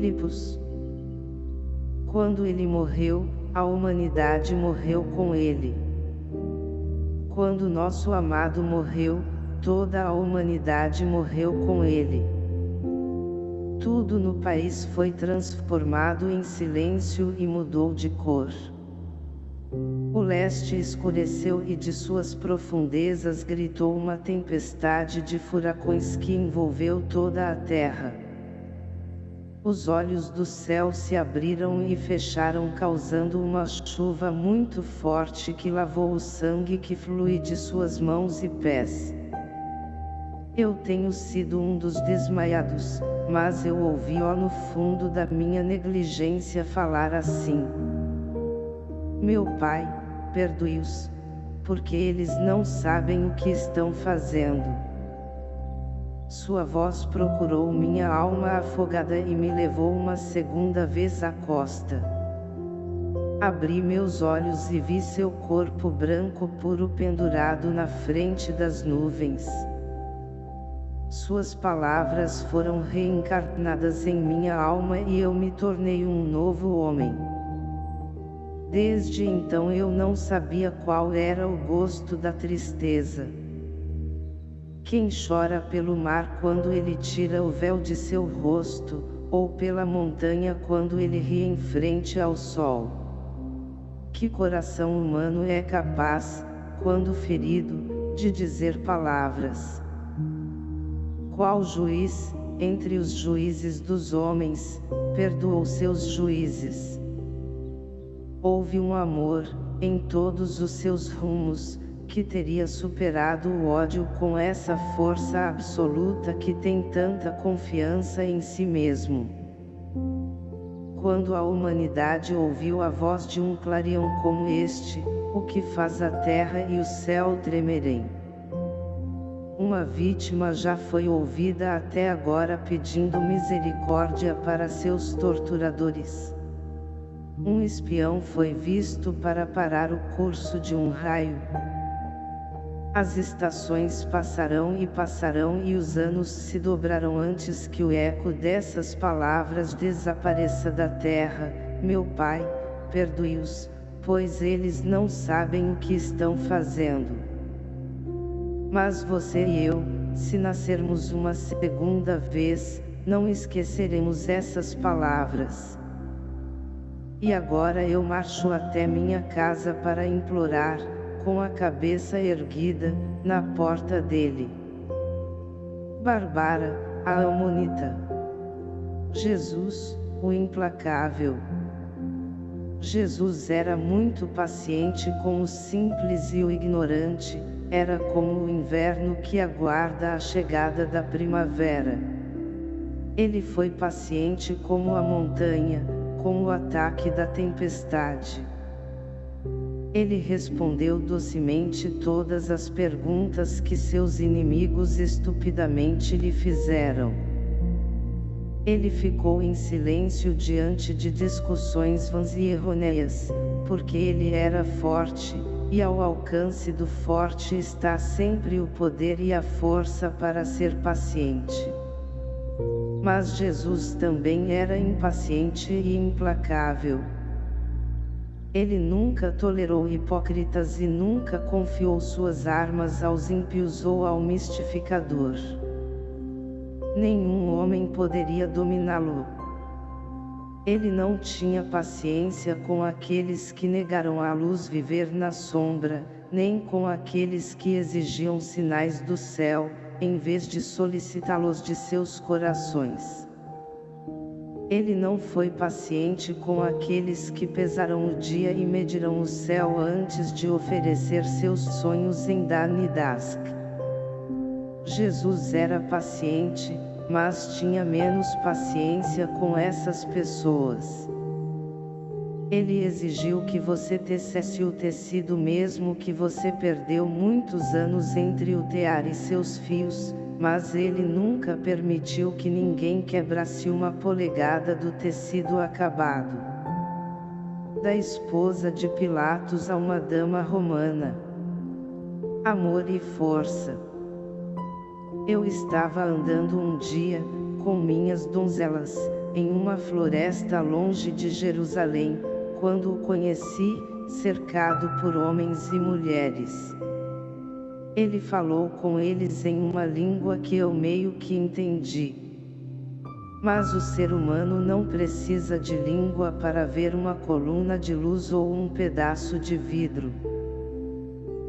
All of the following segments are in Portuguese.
Filipos. Quando ele morreu, a humanidade morreu com ele. Quando nosso amado morreu, toda a humanidade morreu com ele. Tudo no país foi transformado em silêncio e mudou de cor. O leste escureceu e de suas profundezas gritou uma tempestade de furacões que envolveu toda a terra. Os olhos do céu se abriram e fecharam causando uma chuva muito forte que lavou o sangue que flui de suas mãos e pés. Eu tenho sido um dos desmaiados, mas eu ouvi ó no fundo da minha negligência falar assim. Meu Pai, perdoe-os, porque eles não sabem o que estão fazendo. Sua voz procurou minha alma afogada e me levou uma segunda vez à costa. Abri meus olhos e vi seu corpo branco puro pendurado na frente das nuvens. Suas palavras foram reencarnadas em minha alma e eu me tornei um novo homem. Desde então eu não sabia qual era o gosto da tristeza. Quem chora pelo mar quando ele tira o véu de seu rosto, ou pela montanha quando ele ri em frente ao sol. Que coração humano é capaz, quando ferido, de dizer palavras? qual juiz, entre os juízes dos homens, perdoou seus juízes. Houve um amor, em todos os seus rumos, que teria superado o ódio com essa força absoluta que tem tanta confiança em si mesmo. Quando a humanidade ouviu a voz de um clarião como este, o que faz a terra e o céu tremerem. Uma vítima já foi ouvida até agora pedindo misericórdia para seus torturadores. Um espião foi visto para parar o curso de um raio. As estações passarão e passarão e os anos se dobrarão antes que o eco dessas palavras desapareça da terra, meu Pai, perdoe-os, pois eles não sabem o que estão fazendo. Mas você e eu, se nascermos uma segunda vez, não esqueceremos essas palavras. E agora eu marcho até minha casa para implorar, com a cabeça erguida, na porta dele. Barbara, a Amonita. Jesus, o implacável. Jesus era muito paciente com o simples e o ignorante, era como o inverno que aguarda a chegada da primavera. Ele foi paciente como a montanha, com o ataque da tempestade. Ele respondeu docemente todas as perguntas que seus inimigos estupidamente lhe fizeram. Ele ficou em silêncio diante de discussões vãs e errôneas, porque ele era forte, e ao alcance do forte está sempre o poder e a força para ser paciente. Mas Jesus também era impaciente e implacável. Ele nunca tolerou hipócritas e nunca confiou suas armas aos ímpios ou ao mistificador. Nenhum homem poderia dominá-lo. Ele não tinha paciência com aqueles que negaram à luz viver na sombra, nem com aqueles que exigiam sinais do céu, em vez de solicitá-los de seus corações. Ele não foi paciente com aqueles que pesarão o dia e medirão o céu antes de oferecer seus sonhos em Dan e Dask. Jesus era paciente, mas tinha menos paciência com essas pessoas. Ele exigiu que você tecesse o tecido mesmo que você perdeu muitos anos entre o tear e seus fios, mas ele nunca permitiu que ninguém quebrasse uma polegada do tecido acabado. Da esposa de Pilatos a uma dama romana. Amor e força. Eu estava andando um dia, com minhas donzelas, em uma floresta longe de Jerusalém, quando o conheci, cercado por homens e mulheres. Ele falou com eles em uma língua que eu meio que entendi. Mas o ser humano não precisa de língua para ver uma coluna de luz ou um pedaço de vidro.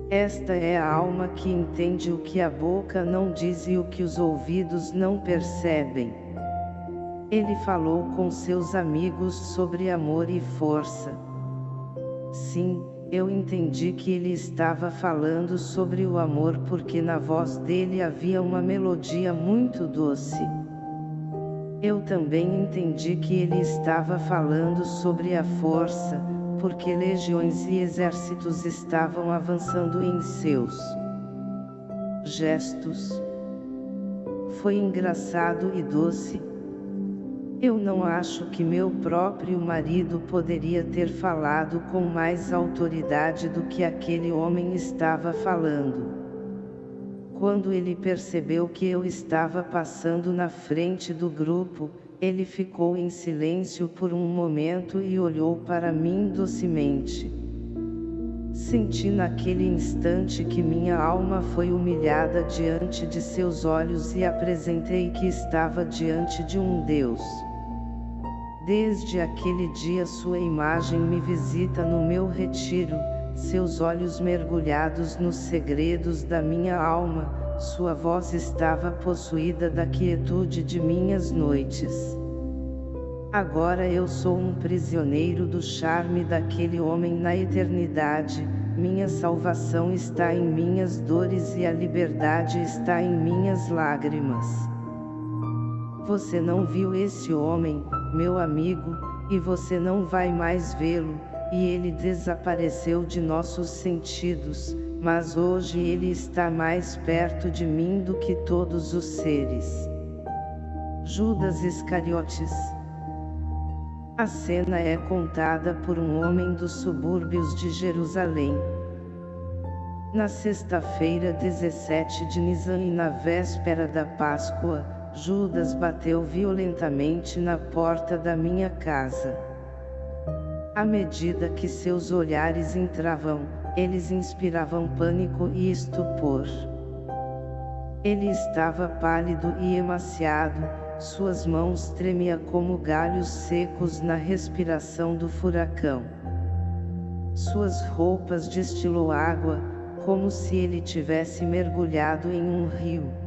Esta é a alma que entende o que a boca não diz e o que os ouvidos não percebem. Ele falou com seus amigos sobre amor e força. Sim, eu entendi que ele estava falando sobre o amor porque na voz dele havia uma melodia muito doce. Eu também entendi que ele estava falando sobre a força, porque legiões e exércitos estavam avançando em seus gestos. Foi engraçado e doce. Eu não acho que meu próprio marido poderia ter falado com mais autoridade do que aquele homem estava falando. Quando ele percebeu que eu estava passando na frente do grupo, ele ficou em silêncio por um momento e olhou para mim docemente. Senti naquele instante que minha alma foi humilhada diante de seus olhos e apresentei que estava diante de um Deus. Desde aquele dia sua imagem me visita no meu retiro, seus olhos mergulhados nos segredos da minha alma, sua voz estava possuída da quietude de minhas noites. Agora eu sou um prisioneiro do charme daquele homem na eternidade, minha salvação está em minhas dores e a liberdade está em minhas lágrimas. Você não viu esse homem, meu amigo, e você não vai mais vê-lo, e ele desapareceu de nossos sentidos, mas hoje ele está mais perto de mim do que todos os seres. Judas Iscariotes A cena é contada por um homem dos subúrbios de Jerusalém. Na sexta-feira 17 de Nisan e na véspera da Páscoa, Judas bateu violentamente na porta da minha casa. À medida que seus olhares entravam, eles inspiravam pânico e estupor. Ele estava pálido e emaciado, suas mãos tremiam como galhos secos na respiração do furacão. Suas roupas destilou água, como se ele tivesse mergulhado em um rio.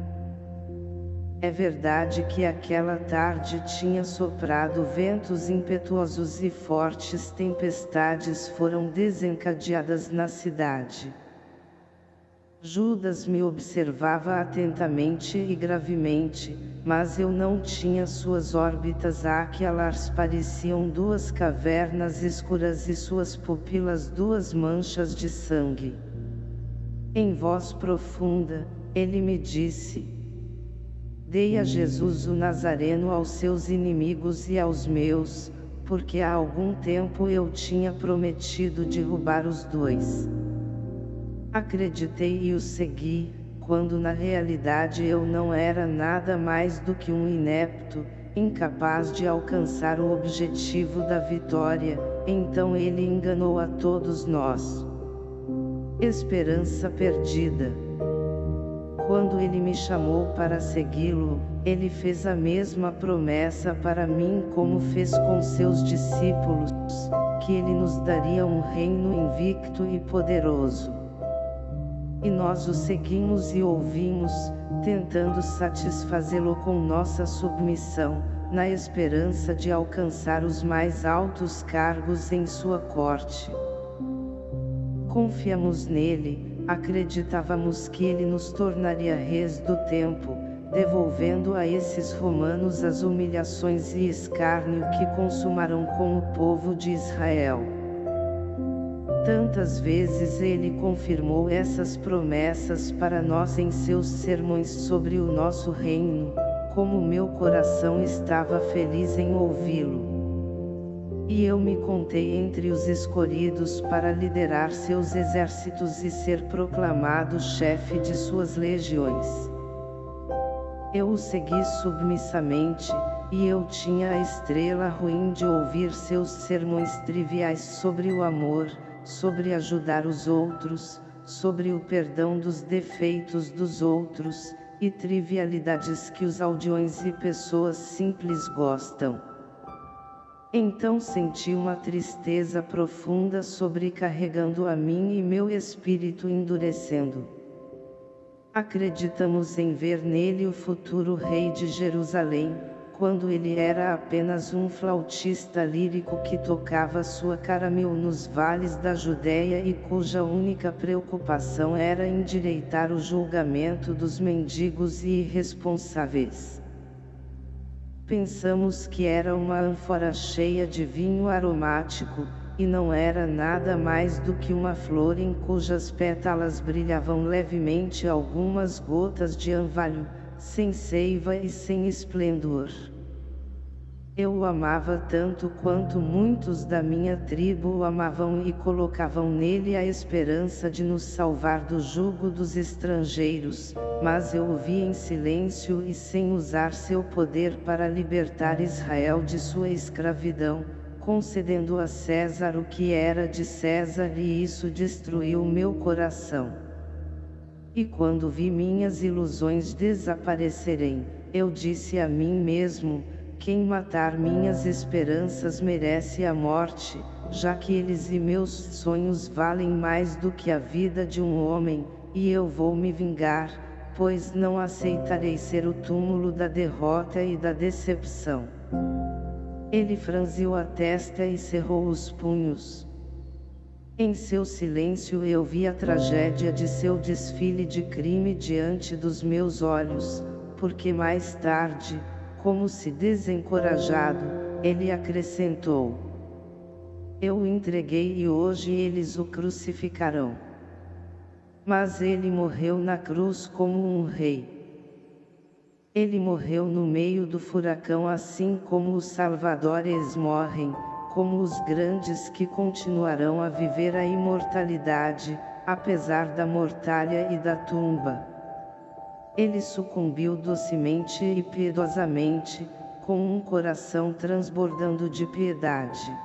É verdade que aquela tarde tinha soprado ventos impetuosos e fortes tempestades foram desencadeadas na cidade. Judas me observava atentamente e gravemente, mas eu não tinha suas órbitas aquelas pareciam duas cavernas escuras e suas pupilas duas manchas de sangue. Em voz profunda, ele me disse, Dei a Jesus o Nazareno aos seus inimigos e aos meus, porque há algum tempo eu tinha prometido derrubar os dois. Acreditei e o segui, quando na realidade eu não era nada mais do que um inepto, incapaz de alcançar o objetivo da vitória, então ele enganou a todos nós. Esperança perdida. Quando ele me chamou para segui-lo, ele fez a mesma promessa para mim como fez com seus discípulos, que ele nos daria um reino invicto e poderoso. E nós o seguimos e ouvimos, tentando satisfazê-lo com nossa submissão, na esperança de alcançar os mais altos cargos em sua corte. Confiamos nele, acreditávamos que ele nos tornaria reis do tempo, devolvendo a esses romanos as humilhações e escárnio que consumaram com o povo de Israel. Tantas vezes ele confirmou essas promessas para nós em seus sermões sobre o nosso reino, como meu coração estava feliz em ouvi-lo. E eu me contei entre os escolhidos para liderar seus exércitos e ser proclamado chefe de suas legiões. Eu o segui submissamente, e eu tinha a estrela ruim de ouvir seus sermões triviais sobre o amor, sobre ajudar os outros, sobre o perdão dos defeitos dos outros, e trivialidades que os aldeões e pessoas simples gostam. Então senti uma tristeza profunda sobrecarregando a mim e meu espírito endurecendo. Acreditamos em ver nele o futuro rei de Jerusalém, quando ele era apenas um flautista lírico que tocava sua caramel nos vales da Judéia e cuja única preocupação era endireitar o julgamento dos mendigos e irresponsáveis. Pensamos que era uma ânfora cheia de vinho aromático, e não era nada mais do que uma flor em cujas pétalas brilhavam levemente algumas gotas de orvalho, sem seiva e sem esplendor. Eu o amava tanto quanto muitos da minha tribo o amavam e colocavam nele a esperança de nos salvar do jugo dos estrangeiros, mas eu o vi em silêncio e sem usar seu poder para libertar Israel de sua escravidão, concedendo a César o que era de César e isso destruiu meu coração. E quando vi minhas ilusões desaparecerem, eu disse a mim mesmo, quem matar minhas esperanças merece a morte, já que eles e meus sonhos valem mais do que a vida de um homem, e eu vou me vingar, pois não aceitarei ser o túmulo da derrota e da decepção. Ele franziu a testa e cerrou os punhos. Em seu silêncio eu vi a tragédia de seu desfile de crime diante dos meus olhos, porque mais tarde, como se desencorajado, ele acrescentou. Eu o entreguei e hoje eles o crucificarão. Mas ele morreu na cruz como um rei. Ele morreu no meio do furacão assim como os salvadores morrem, como os grandes que continuarão a viver a imortalidade, apesar da mortalha e da tumba. Ele sucumbiu docemente e piedosamente, com um coração transbordando de piedade.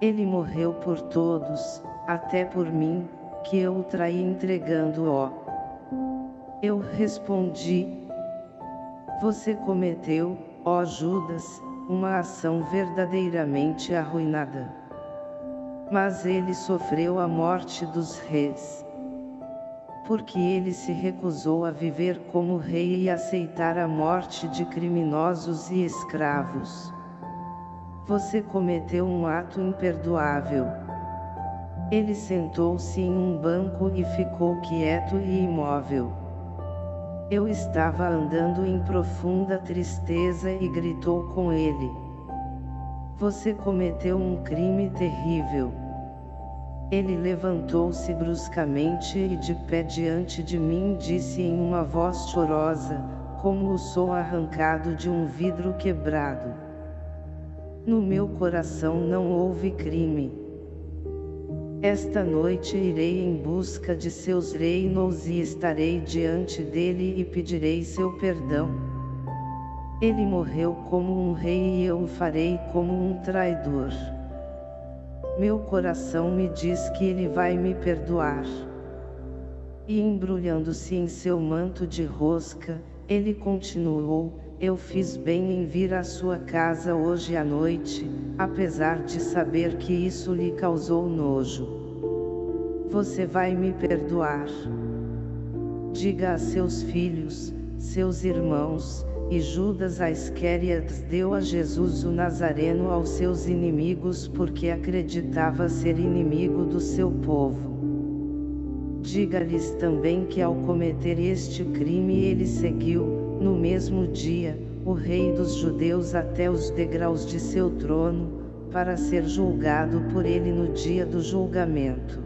Ele morreu por todos, até por mim, que eu o traí entregando-o. Eu respondi, você cometeu, ó Judas, uma ação verdadeiramente arruinada. Mas ele sofreu a morte dos reis. Porque ele se recusou a viver como rei e aceitar a morte de criminosos e escravos. Você cometeu um ato imperdoável. Ele sentou-se em um banco e ficou quieto e imóvel. Eu estava andando em profunda tristeza e gritou com ele. Você cometeu um crime terrível. Ele levantou-se bruscamente e de pé diante de mim disse em uma voz chorosa, como o som arrancado de um vidro quebrado. No meu coração não houve crime. Esta noite irei em busca de seus reinos e estarei diante dele e pedirei seu perdão. Ele morreu como um rei e eu o farei como um traidor. Meu coração me diz que ele vai me perdoar. E embrulhando-se em seu manto de rosca, ele continuou, eu fiz bem em vir à sua casa hoje à noite, apesar de saber que isso lhe causou nojo. Você vai me perdoar. Diga a seus filhos, seus irmãos, e Judas Isquerias deu a Jesus o Nazareno aos seus inimigos porque acreditava ser inimigo do seu povo. Diga-lhes também que ao cometer este crime ele seguiu, no mesmo dia, o rei dos judeus até os degraus de seu trono, para ser julgado por ele no dia do julgamento.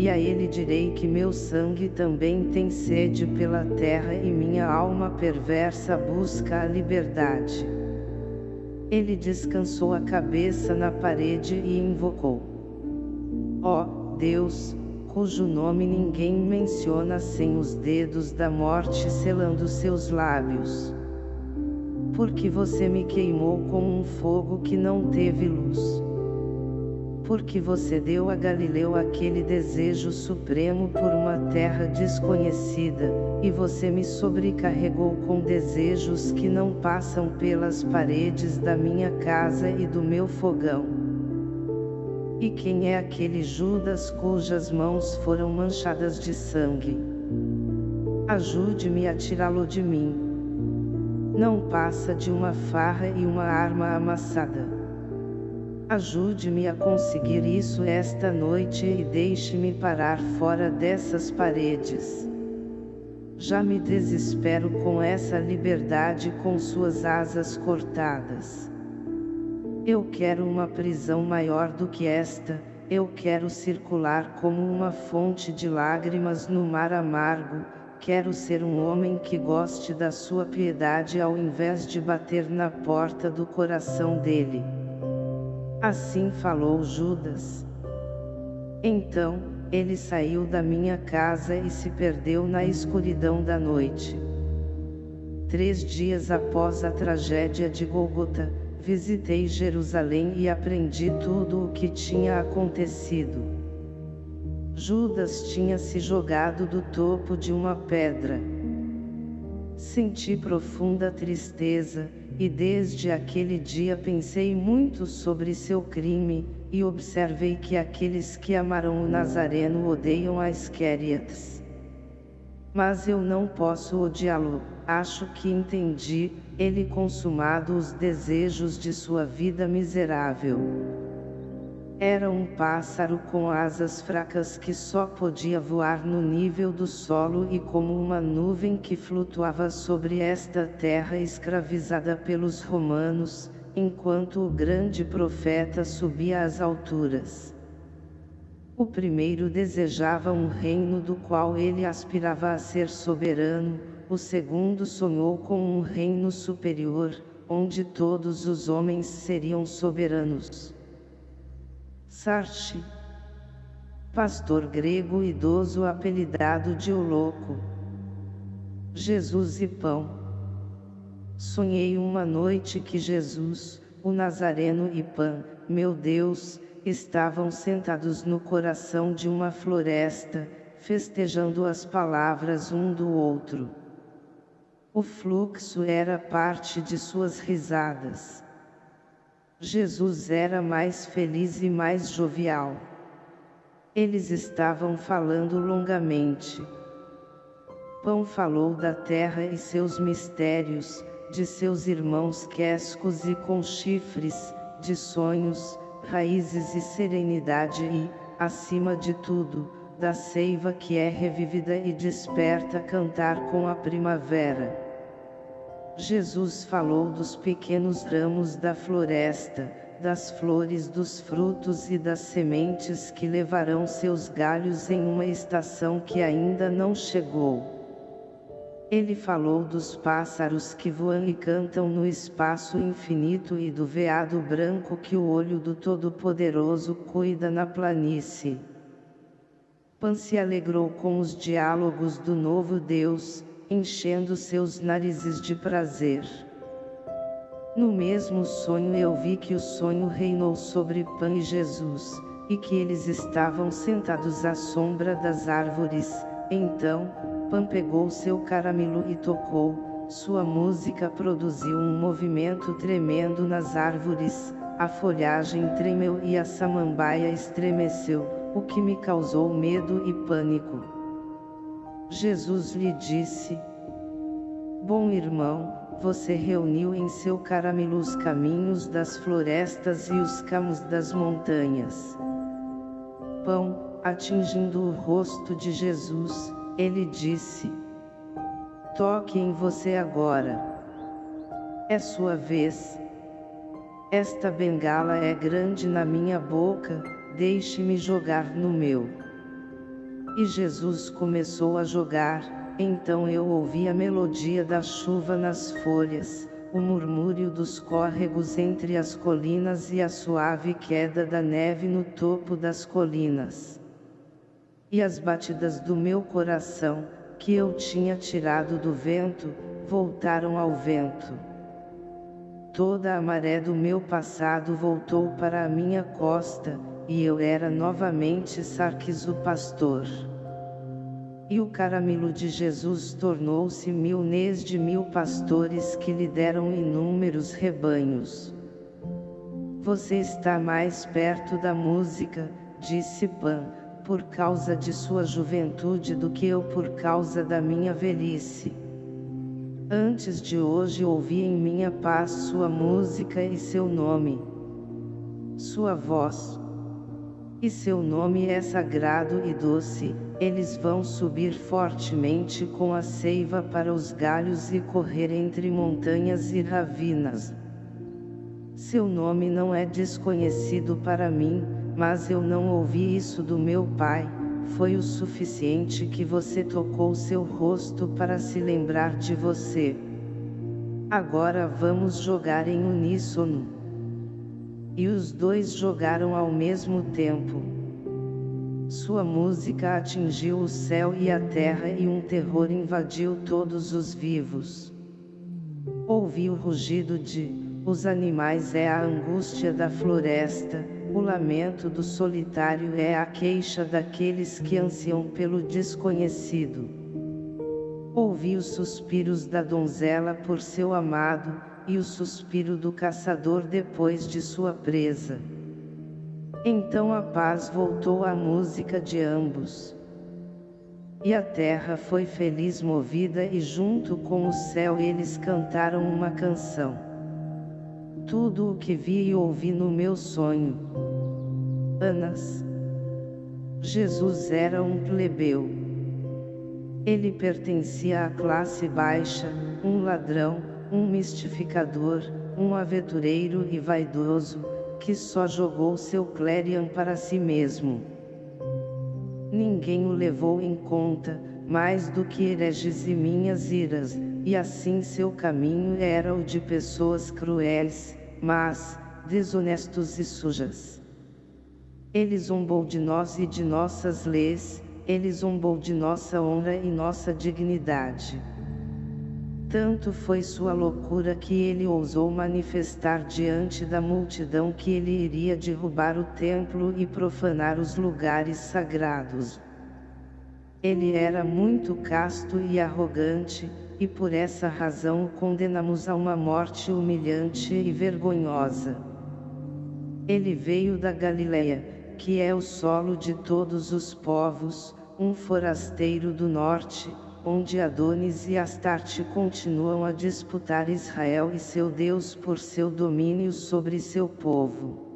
E a ele direi que meu sangue também tem sede pela terra e minha alma perversa busca a liberdade. Ele descansou a cabeça na parede e invocou. Ó, oh, Deus, cujo nome ninguém menciona sem os dedos da morte selando seus lábios. Porque você me queimou como um fogo que não teve luz porque você deu a Galileu aquele desejo supremo por uma terra desconhecida, e você me sobrecarregou com desejos que não passam pelas paredes da minha casa e do meu fogão. E quem é aquele Judas cujas mãos foram manchadas de sangue? Ajude-me a tirá-lo de mim. Não passa de uma farra e uma arma amassada. Ajude-me a conseguir isso esta noite e deixe-me parar fora dessas paredes. Já me desespero com essa liberdade com suas asas cortadas. Eu quero uma prisão maior do que esta, eu quero circular como uma fonte de lágrimas no mar amargo, quero ser um homem que goste da sua piedade ao invés de bater na porta do coração dele. Assim falou Judas. Então, ele saiu da minha casa e se perdeu na escuridão da noite. Três dias após a tragédia de Golgota, visitei Jerusalém e aprendi tudo o que tinha acontecido. Judas tinha se jogado do topo de uma pedra. Senti profunda tristeza, e desde aquele dia pensei muito sobre seu crime, e observei que aqueles que amaram o Nazareno odeiam as Queriatas. Mas eu não posso odiá-lo, acho que entendi, ele consumado os desejos de sua vida miserável. Era um pássaro com asas fracas que só podia voar no nível do solo e como uma nuvem que flutuava sobre esta terra escravizada pelos romanos, enquanto o grande profeta subia às alturas. O primeiro desejava um reino do qual ele aspirava a ser soberano, o segundo sonhou com um reino superior, onde todos os homens seriam soberanos. Sartre, pastor grego idoso apelidado de O Louco. Jesus e Pão. Sonhei uma noite que Jesus, o Nazareno e Pan, meu Deus, estavam sentados no coração de uma floresta, festejando as palavras um do outro. O fluxo era parte de suas risadas. Jesus era mais feliz e mais jovial. Eles estavam falando longamente. Pão falou da terra e seus mistérios, de seus irmãos quescos e com chifres, de sonhos, raízes e serenidade e, acima de tudo, da seiva que é revivida e desperta cantar com a primavera. Jesus falou dos pequenos ramos da floresta, das flores dos frutos e das sementes que levarão seus galhos em uma estação que ainda não chegou. Ele falou dos pássaros que voam e cantam no espaço infinito e do veado branco que o olho do Todo-Poderoso cuida na planície. Pan se alegrou com os diálogos do novo Deus, enchendo seus narizes de prazer. No mesmo sonho eu vi que o sonho reinou sobre Pan e Jesus, e que eles estavam sentados à sombra das árvores, então, Pan pegou seu caramelo e tocou, sua música produziu um movimento tremendo nas árvores, a folhagem tremeu e a samambaia estremeceu, o que me causou medo e pânico. Jesus lhe disse, Bom irmão, você reuniu em seu caramelo os caminhos das florestas e os campos das montanhas. Pão, atingindo o rosto de Jesus, ele disse, Toque em você agora. É sua vez. Esta bengala é grande na minha boca, deixe-me jogar no meu. E Jesus começou a jogar, então eu ouvi a melodia da chuva nas folhas, o murmúrio dos córregos entre as colinas e a suave queda da neve no topo das colinas. E as batidas do meu coração, que eu tinha tirado do vento, voltaram ao vento. Toda a maré do meu passado voltou para a minha costa, e eu era novamente Sarkis o pastor. E o caramelo de Jesus tornou-se milnês de mil pastores que lhe deram inúmeros rebanhos. Você está mais perto da música, disse Pan, por causa de sua juventude do que eu por causa da minha velhice. Antes de hoje ouvi em minha paz sua música e seu nome. Sua voz. E seu nome é sagrado e doce, eles vão subir fortemente com a seiva para os galhos e correr entre montanhas e ravinas. Seu nome não é desconhecido para mim, mas eu não ouvi isso do meu pai, foi o suficiente que você tocou seu rosto para se lembrar de você. Agora vamos jogar em uníssono. E os dois jogaram ao mesmo tempo. Sua música atingiu o céu e a terra e um terror invadiu todos os vivos. Ouvi o rugido de, os animais é a angústia da floresta, o lamento do solitário é a queixa daqueles que ansiam pelo desconhecido. Ouvi os suspiros da donzela por seu amado, e o suspiro do caçador depois de sua presa. Então a paz voltou à música de ambos. E a terra foi feliz movida e junto com o céu eles cantaram uma canção tudo o que vi e ouvi no meu sonho. Anas. Jesus era um plebeu. Ele pertencia à classe baixa, um ladrão, um mistificador, um aventureiro e vaidoso, que só jogou seu clérian para si mesmo. Ninguém o levou em conta, mais do que hereges e minhas iras, e assim seu caminho era o de pessoas cruéis, mas, desonestos e sujas. Ele zombou de nós e de nossas leis, ele zombou de nossa honra e nossa dignidade. Tanto foi sua loucura que ele ousou manifestar diante da multidão que ele iria derrubar o templo e profanar os lugares sagrados. Ele era muito casto e arrogante, e por essa razão o condenamos a uma morte humilhante e vergonhosa. Ele veio da Galileia, que é o solo de todos os povos, um forasteiro do norte, onde Adonis e Astarte continuam a disputar Israel e seu Deus por seu domínio sobre seu povo.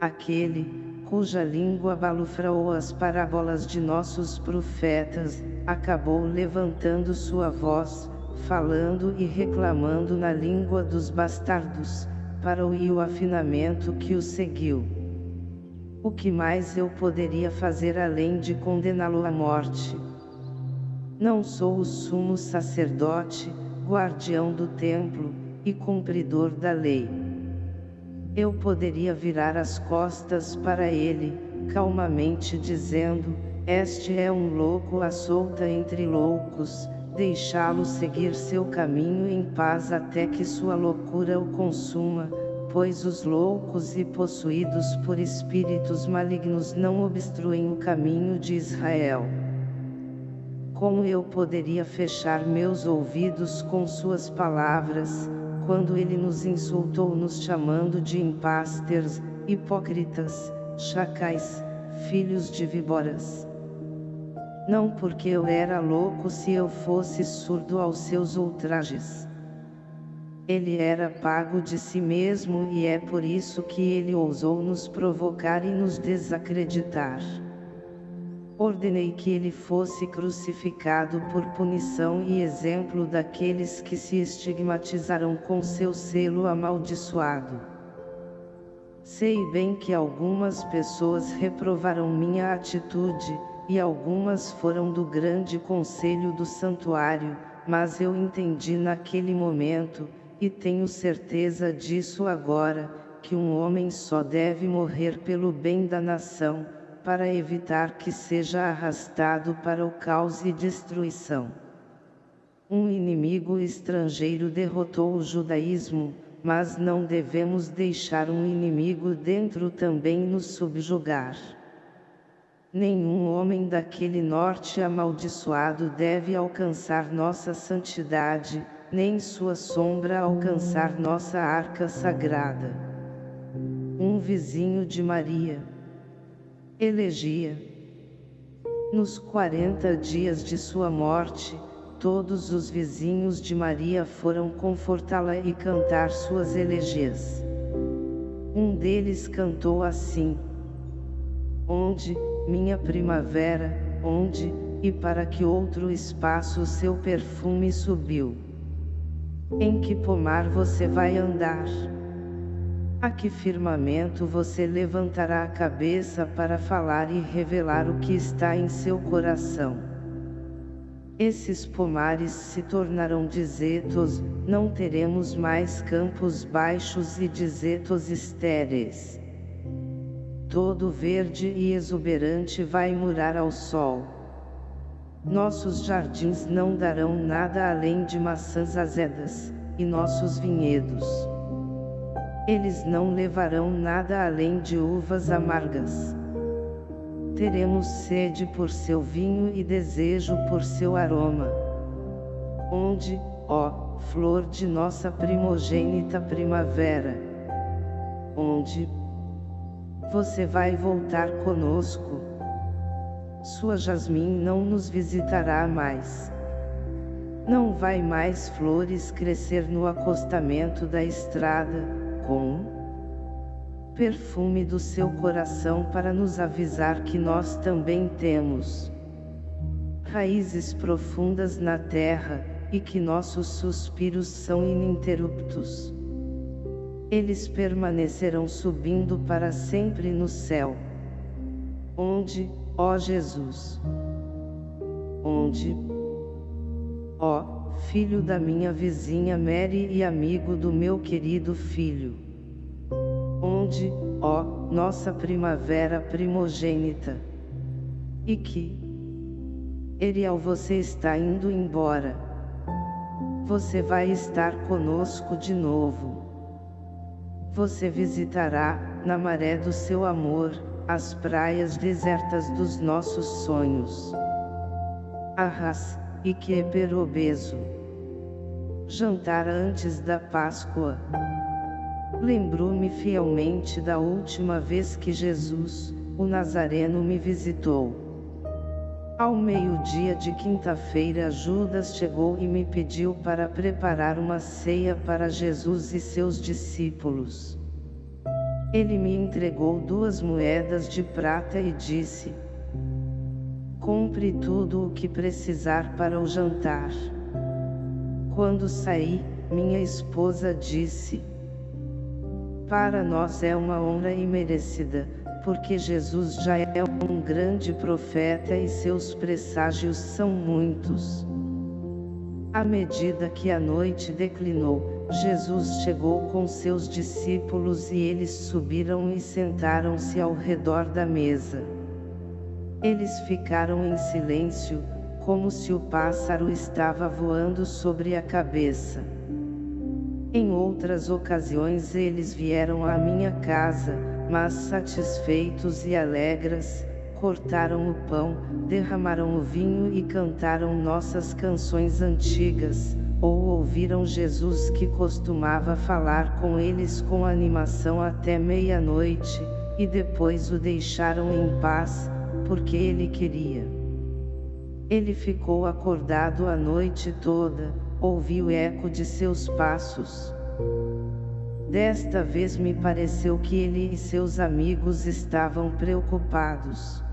Aquele, cuja língua balufraou as parábolas de nossos profetas, acabou levantando sua voz, falando e reclamando na língua dos bastardos, para o o afinamento que o seguiu. O que mais eu poderia fazer além de condená-lo à morte? Não sou o sumo sacerdote, guardião do templo, e cumpridor da lei. Eu poderia virar as costas para ele, calmamente dizendo, este é um louco à solta entre loucos, deixá-lo seguir seu caminho em paz até que sua loucura o consuma, pois os loucos e possuídos por espíritos malignos não obstruem o caminho de Israel. Como eu poderia fechar meus ouvidos com suas palavras, quando ele nos insultou nos chamando de impasters, hipócritas, chacais, filhos de víboras. Não porque eu era louco se eu fosse surdo aos seus ultrajes. Ele era pago de si mesmo e é por isso que ele ousou nos provocar e nos desacreditar ordenei que ele fosse crucificado por punição e exemplo daqueles que se estigmatizaram com seu selo amaldiçoado. Sei bem que algumas pessoas reprovaram minha atitude, e algumas foram do grande conselho do santuário, mas eu entendi naquele momento, e tenho certeza disso agora, que um homem só deve morrer pelo bem da nação, para evitar que seja arrastado para o caos e destruição. Um inimigo estrangeiro derrotou o judaísmo, mas não devemos deixar um inimigo dentro também nos subjugar. Nenhum homem daquele norte amaldiçoado deve alcançar nossa santidade, nem sua sombra alcançar nossa arca sagrada. Um vizinho de Maria. Elegia. Nos quarenta dias de sua morte, todos os vizinhos de Maria foram confortá-la e cantar suas elegias. Um deles cantou assim, Onde, minha primavera, onde, e para que outro espaço seu perfume subiu. Em que pomar você vai andar? A que firmamento você levantará a cabeça para falar e revelar o que está em seu coração? Esses pomares se tornarão desertos, não teremos mais campos baixos e desertos estéreis todo verde e exuberante vai morar ao sol. Nossos jardins não darão nada além de maçãs azedas, e nossos vinhedos. Eles não levarão nada além de uvas amargas. Teremos sede por seu vinho e desejo por seu aroma. Onde, ó, flor de nossa primogênita primavera? Onde, você vai voltar conosco. Sua jasmim não nos visitará mais. Não vai mais flores crescer no acostamento da estrada, com perfume do seu coração para nos avisar que nós também temos raízes profundas na terra, e que nossos suspiros são ininterruptos eles permanecerão subindo para sempre no céu. Onde, ó Jesus? Onde? Ó, filho da minha vizinha Mary e amigo do meu querido filho. Onde, ó, nossa primavera primogênita? E que? Eriel você está indo embora. Você vai estar conosco de novo. Você visitará, na maré do seu amor, as praias desertas dos nossos sonhos. Arras, e que é perobeso. Jantar antes da Páscoa. Lembrou-me fielmente da última vez que Jesus, o Nazareno me visitou. Ao meio-dia de quinta-feira Judas chegou e me pediu para preparar uma ceia para Jesus e seus discípulos. Ele me entregou duas moedas de prata e disse, Compre tudo o que precisar para o jantar. Quando saí, minha esposa disse, Para nós é uma honra imerecida, porque Jesus já é um grande profeta e seus presságios são muitos. À medida que a noite declinou, Jesus chegou com seus discípulos e eles subiram e sentaram-se ao redor da mesa. Eles ficaram em silêncio, como se o pássaro estava voando sobre a cabeça. Em outras ocasiões eles vieram à minha casa, mas satisfeitos e alegres, cortaram o pão, derramaram o vinho e cantaram nossas canções antigas, ou ouviram Jesus que costumava falar com eles com animação até meia-noite, e depois o deixaram em paz, porque ele queria. Ele ficou acordado a noite toda, ouviu o eco de seus passos. Desta vez me pareceu que ele e seus amigos estavam preocupados.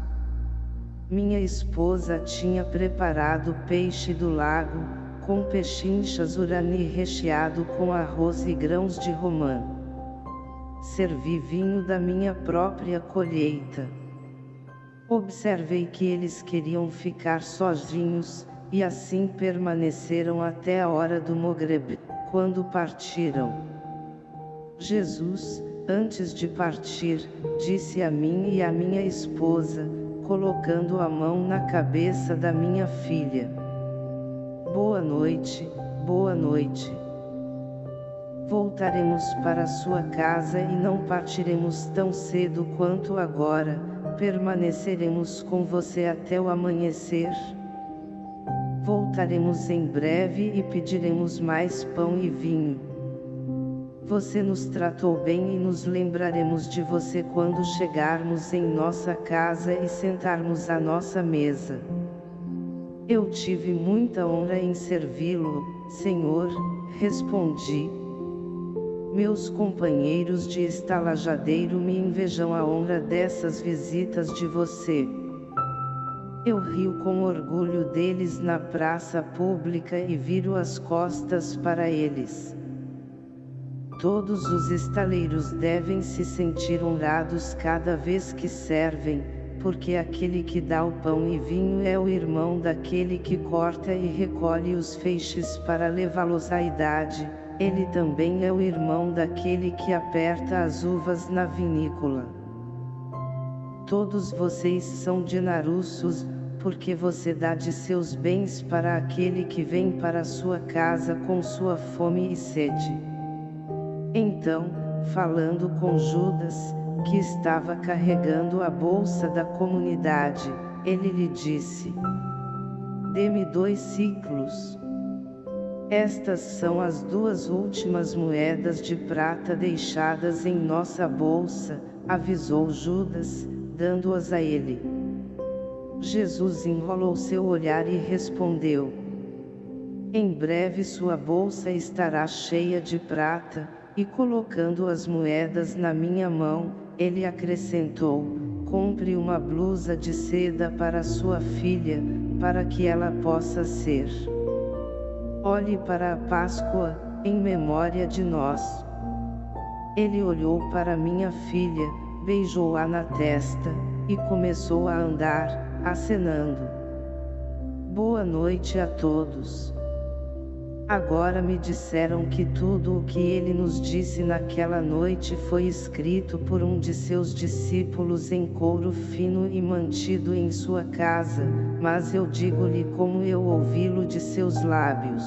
Minha esposa tinha preparado peixe do lago, com pechinchas urani recheado com arroz e grãos de romã. Servi vinho da minha própria colheita. Observei que eles queriam ficar sozinhos, e assim permaneceram até a hora do Mogreb, quando partiram. Jesus, Antes de partir, disse a mim e a minha esposa, colocando a mão na cabeça da minha filha. Boa noite, boa noite. Voltaremos para sua casa e não partiremos tão cedo quanto agora, permaneceremos com você até o amanhecer. Voltaremos em breve e pediremos mais pão e vinho. Você nos tratou bem e nos lembraremos de você quando chegarmos em nossa casa e sentarmos à nossa mesa. Eu tive muita honra em servi-lo, Senhor, respondi. Meus companheiros de estalajadeiro me invejam a honra dessas visitas de você. Eu rio com orgulho deles na praça pública e viro as costas para eles. Todos os estaleiros devem se sentir honrados cada vez que servem, porque aquele que dá o pão e vinho é o irmão daquele que corta e recolhe os feixes para levá-los à idade, ele também é o irmão daquele que aperta as uvas na vinícola. Todos vocês são de Narussos, porque você dá de seus bens para aquele que vem para sua casa com sua fome e sede. Então, falando com Judas, que estava carregando a bolsa da comunidade, ele lhe disse, Dê-me dois ciclos. Estas são as duas últimas moedas de prata deixadas em nossa bolsa, avisou Judas, dando-as a ele. Jesus enrolou seu olhar e respondeu, Em breve sua bolsa estará cheia de prata, e colocando as moedas na minha mão, ele acrescentou, compre uma blusa de seda para sua filha, para que ela possa ser. Olhe para a Páscoa, em memória de nós. Ele olhou para minha filha, beijou-a na testa, e começou a andar, acenando. Boa noite a todos. Agora me disseram que tudo o que ele nos disse naquela noite foi escrito por um de seus discípulos em couro fino e mantido em sua casa, mas eu digo-lhe como eu ouvi-lo de seus lábios.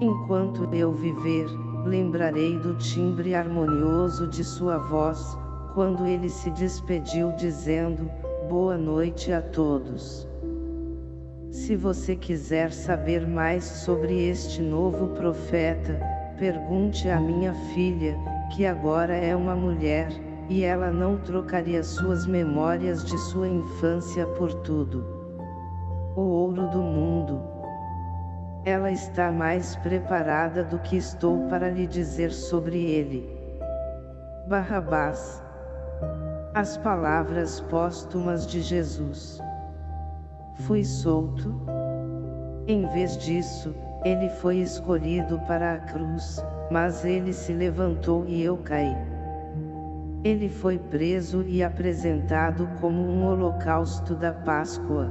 Enquanto eu viver, lembrarei do timbre harmonioso de sua voz, quando ele se despediu dizendo, Boa noite a todos. Se você quiser saber mais sobre este novo profeta, pergunte à minha filha, que agora é uma mulher, e ela não trocaria suas memórias de sua infância por tudo. O ouro do mundo. Ela está mais preparada do que estou para lhe dizer sobre ele. Barrabás. As palavras póstumas de Jesus. Fui solto. Em vez disso, ele foi escolhido para a cruz, mas ele se levantou e eu caí. Ele foi preso e apresentado como um holocausto da Páscoa.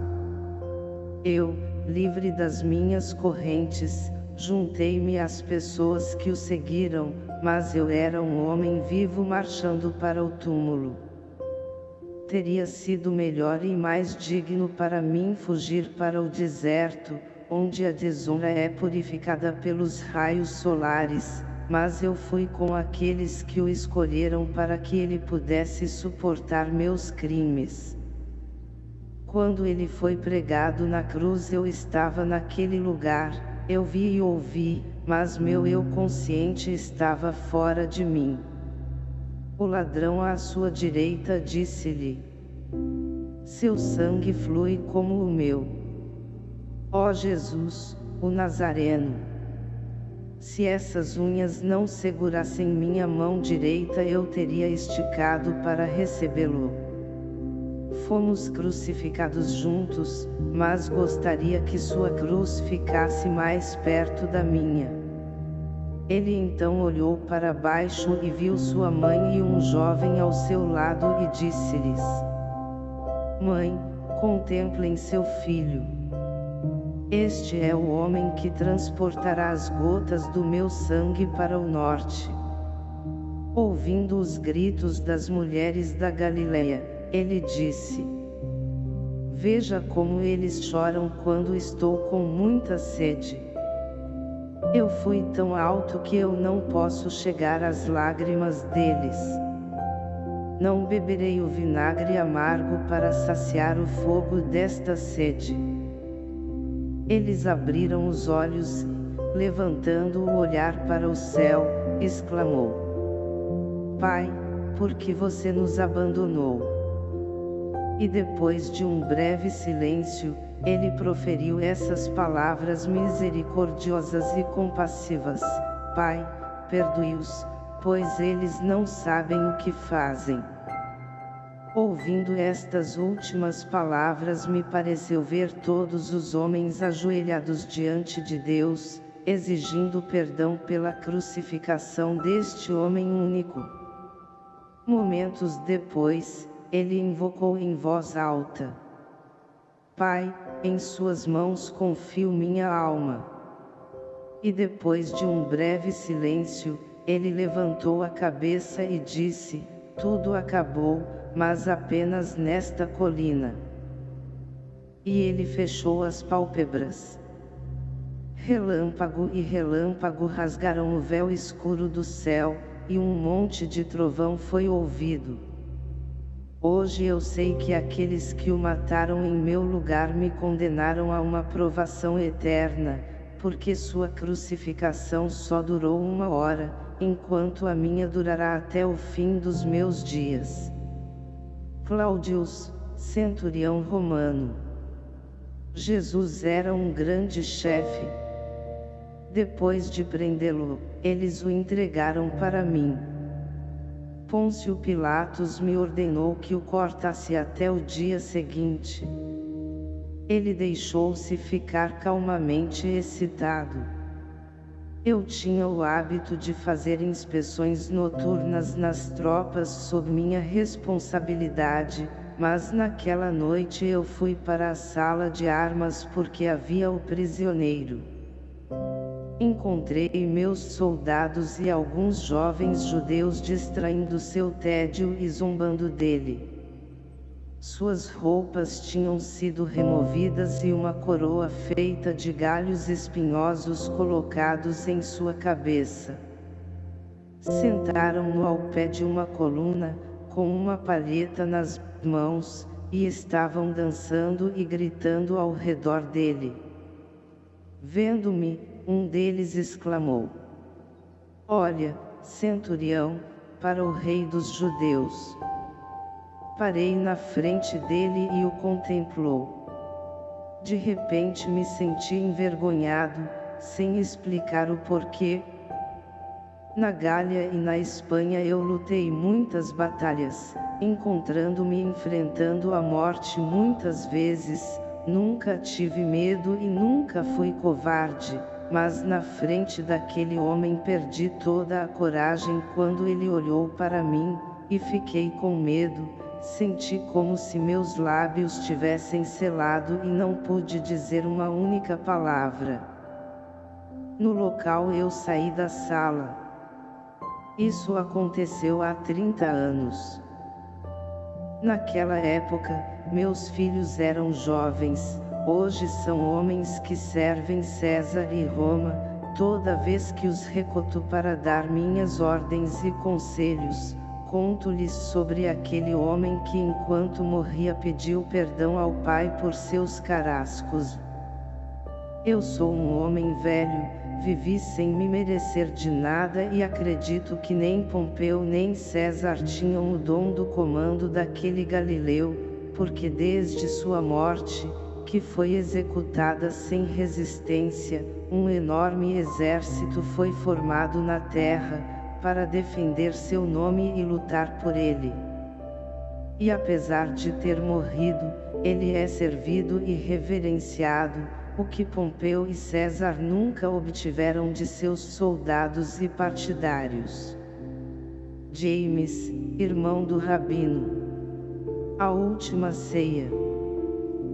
Eu, livre das minhas correntes, juntei-me às pessoas que o seguiram, mas eu era um homem vivo marchando para o túmulo. Teria sido melhor e mais digno para mim fugir para o deserto, onde a desonra é purificada pelos raios solares, mas eu fui com aqueles que o escolheram para que ele pudesse suportar meus crimes. Quando ele foi pregado na cruz eu estava naquele lugar, eu vi e ouvi, mas meu eu consciente estava fora de mim. O ladrão à sua direita disse-lhe: Seu sangue flui como o meu. Ó Jesus, o Nazareno! Se essas unhas não segurassem minha mão direita eu teria esticado para recebê-lo. Fomos crucificados juntos, mas gostaria que sua cruz ficasse mais perto da minha. Ele então olhou para baixo e viu sua mãe e um jovem ao seu lado e disse-lhes: Mãe, contemplem seu filho. Este é o homem que transportará as gotas do meu sangue para o norte. Ouvindo os gritos das mulheres da Galileia, ele disse, Veja como eles choram quando estou com muita sede. Eu fui tão alto que eu não posso chegar às lágrimas deles. Não beberei o vinagre amargo para saciar o fogo desta sede. Eles abriram os olhos, levantando o olhar para o céu, exclamou: Pai, por que você nos abandonou? E depois de um breve silêncio, ele proferiu essas palavras misericordiosas e compassivas: Pai, perdoe-os, pois eles não sabem o que fazem. Ouvindo estas últimas palavras me pareceu ver todos os homens ajoelhados diante de Deus, exigindo perdão pela crucificação deste homem único. Momentos depois, ele invocou em voz alta. Pai, em suas mãos confio minha alma. E depois de um breve silêncio, ele levantou a cabeça e disse, tudo acabou, mas apenas nesta colina. E ele fechou as pálpebras. Relâmpago e relâmpago rasgaram o véu escuro do céu, e um monte de trovão foi ouvido. Hoje eu sei que aqueles que o mataram em meu lugar me condenaram a uma provação eterna, porque sua crucificação só durou uma hora, enquanto a minha durará até o fim dos meus dias. Claudius, centurião romano. Jesus era um grande chefe. Depois de prendê-lo, eles o entregaram para mim. Pôncio Pilatos me ordenou que o cortasse até o dia seguinte. Ele deixou-se ficar calmamente excitado. Eu tinha o hábito de fazer inspeções noturnas nas tropas sob minha responsabilidade, mas naquela noite eu fui para a sala de armas porque havia o prisioneiro. Encontrei meus soldados e alguns jovens judeus distraindo seu tédio e zombando dele. Suas roupas tinham sido removidas e uma coroa feita de galhos espinhosos colocados em sua cabeça. Sentaram-no ao pé de uma coluna, com uma palheta nas mãos, e estavam dançando e gritando ao redor dele. Vendo-me, um deles exclamou. Olha, centurião, para o rei dos judeus. Parei na frente dele e o contemplou. De repente me senti envergonhado, sem explicar o porquê. Na Gália e na Espanha eu lutei muitas batalhas, encontrando-me enfrentando a morte muitas vezes, nunca tive medo e nunca fui covarde mas na frente daquele homem perdi toda a coragem quando ele olhou para mim, e fiquei com medo, senti como se meus lábios tivessem selado e não pude dizer uma única palavra. No local eu saí da sala. Isso aconteceu há 30 anos. Naquela época, meus filhos eram jovens, Hoje são homens que servem César e Roma, toda vez que os recoto para dar minhas ordens e conselhos, conto-lhes sobre aquele homem que enquanto morria pediu perdão ao Pai por seus carascos. Eu sou um homem velho, vivi sem me merecer de nada e acredito que nem Pompeu nem César tinham o dom do comando daquele Galileu, porque desde sua morte, que foi executada sem resistência, um enorme exército foi formado na terra, para defender seu nome e lutar por ele. E apesar de ter morrido, ele é servido e reverenciado, o que Pompeu e César nunca obtiveram de seus soldados e partidários. James, irmão do Rabino. A última ceia.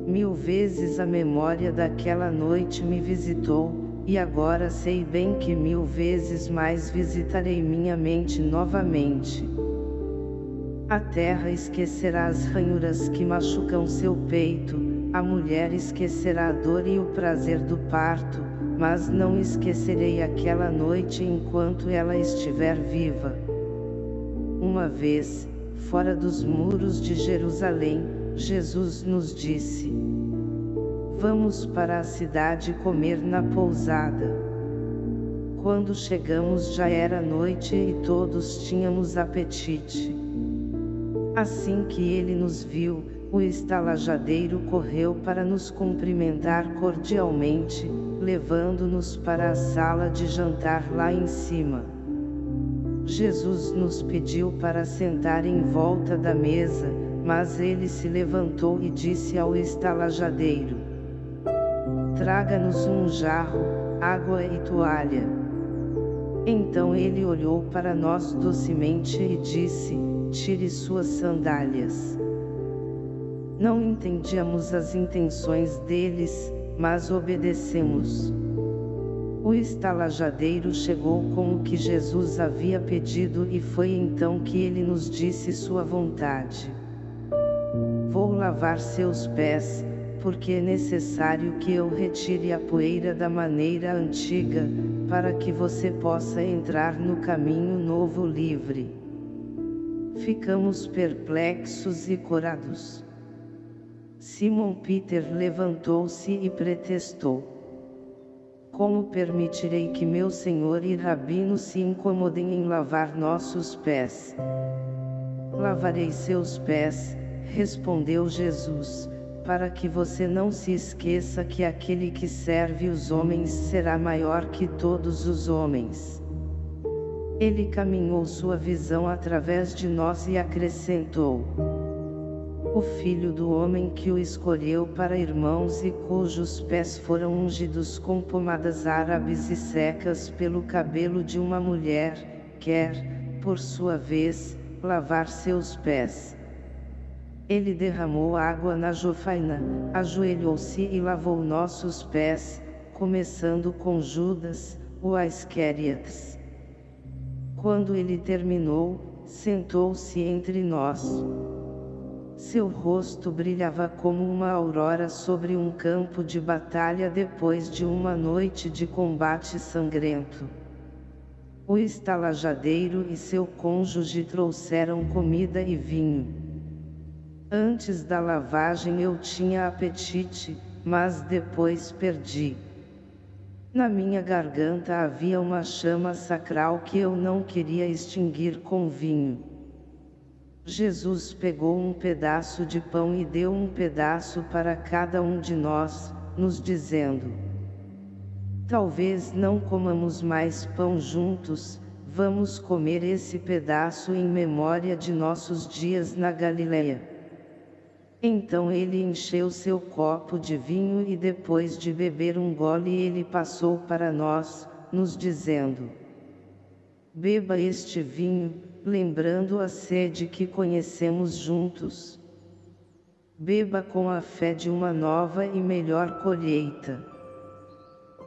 Mil vezes a memória daquela noite me visitou, e agora sei bem que mil vezes mais visitarei minha mente novamente. A terra esquecerá as ranhuras que machucam seu peito, a mulher esquecerá a dor e o prazer do parto, mas não esquecerei aquela noite enquanto ela estiver viva. Uma vez, fora dos muros de Jerusalém, Jesus nos disse: Vamos para a cidade comer na pousada. Quando chegamos já era noite e todos tínhamos apetite. Assim que ele nos viu, o estalajadeiro correu para nos cumprimentar cordialmente, levando-nos para a sala de jantar lá em cima. Jesus nos pediu para sentar em volta da mesa, mas ele se levantou e disse ao estalajadeiro: Traga-nos um jarro, água e toalha. Então ele olhou para nós docemente e disse: Tire suas sandálias. Não entendíamos as intenções deles, mas obedecemos. O estalajadeiro chegou com o que Jesus havia pedido e foi então que ele nos disse sua vontade. Vou lavar seus pés, porque é necessário que eu retire a poeira da maneira antiga, para que você possa entrar no caminho novo livre. Ficamos perplexos e corados. Simon Peter levantou-se e pretextou. Como permitirei que meu senhor e rabino se incomodem em lavar nossos pés? Lavarei seus pés, respondeu Jesus, para que você não se esqueça que aquele que serve os homens será maior que todos os homens. Ele caminhou sua visão através de nós e acrescentou o filho do homem que o escolheu para irmãos e cujos pés foram ungidos com pomadas árabes e secas pelo cabelo de uma mulher, quer, por sua vez, lavar seus pés. Ele derramou água na jofaina, ajoelhou-se e lavou nossos pés, começando com Judas, o Isqueriates. Quando ele terminou, sentou-se entre nós. Seu rosto brilhava como uma aurora sobre um campo de batalha depois de uma noite de combate sangrento. O estalajadeiro e seu cônjuge trouxeram comida e vinho. Antes da lavagem eu tinha apetite, mas depois perdi. Na minha garganta havia uma chama sacral que eu não queria extinguir com vinho. Jesus pegou um pedaço de pão e deu um pedaço para cada um de nós, nos dizendo: Talvez não comamos mais pão juntos, vamos comer esse pedaço em memória de nossos dias na Galileia. Então ele encheu seu copo de vinho e depois de beber um gole ele passou para nós, nos dizendo: Beba este vinho, lembrando a sede que conhecemos juntos. Beba com a fé de uma nova e melhor colheita.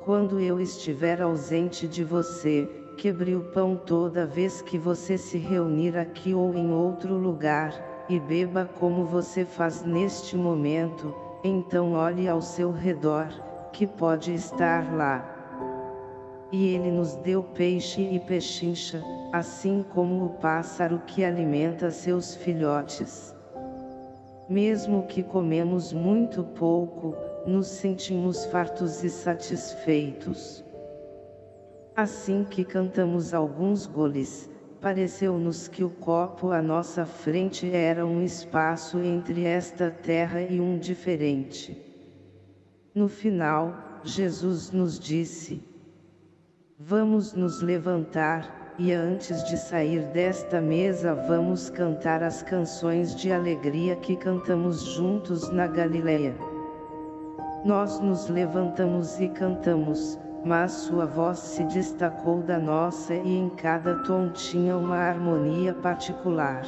Quando eu estiver ausente de você, quebre o pão toda vez que você se reunir aqui ou em outro lugar, e beba como você faz neste momento, então olhe ao seu redor, que pode estar lá. E ele nos deu peixe e pechincha, assim como o pássaro que alimenta seus filhotes. Mesmo que comemos muito pouco, nos sentimos fartos e satisfeitos. Assim que cantamos alguns goles, pareceu-nos que o copo à nossa frente era um espaço entre esta terra e um diferente. No final, Jesus nos disse, Vamos nos levantar, e antes de sair desta mesa vamos cantar as canções de alegria que cantamos juntos na Galileia. Nós nos levantamos e cantamos, mas sua voz se destacou da nossa e em cada tom tinha uma harmonia particular.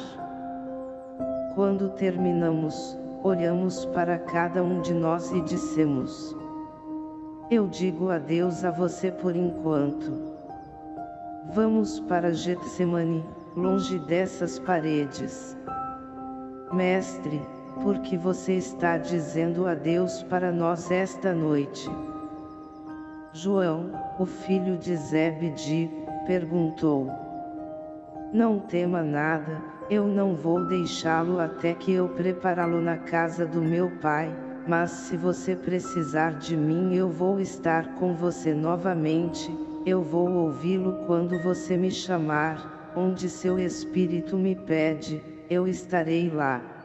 Quando terminamos, olhamos para cada um de nós e dissemos: Eu digo adeus a você por enquanto. Vamos para Getsemane, longe dessas paredes. Mestre, por que você está dizendo adeus para nós esta noite? João, o filho de Zebedi, perguntou. Não tema nada, eu não vou deixá-lo até que eu prepará-lo na casa do meu pai, mas se você precisar de mim eu vou estar com você novamente, eu vou ouvi-lo quando você me chamar, onde seu espírito me pede, eu estarei lá.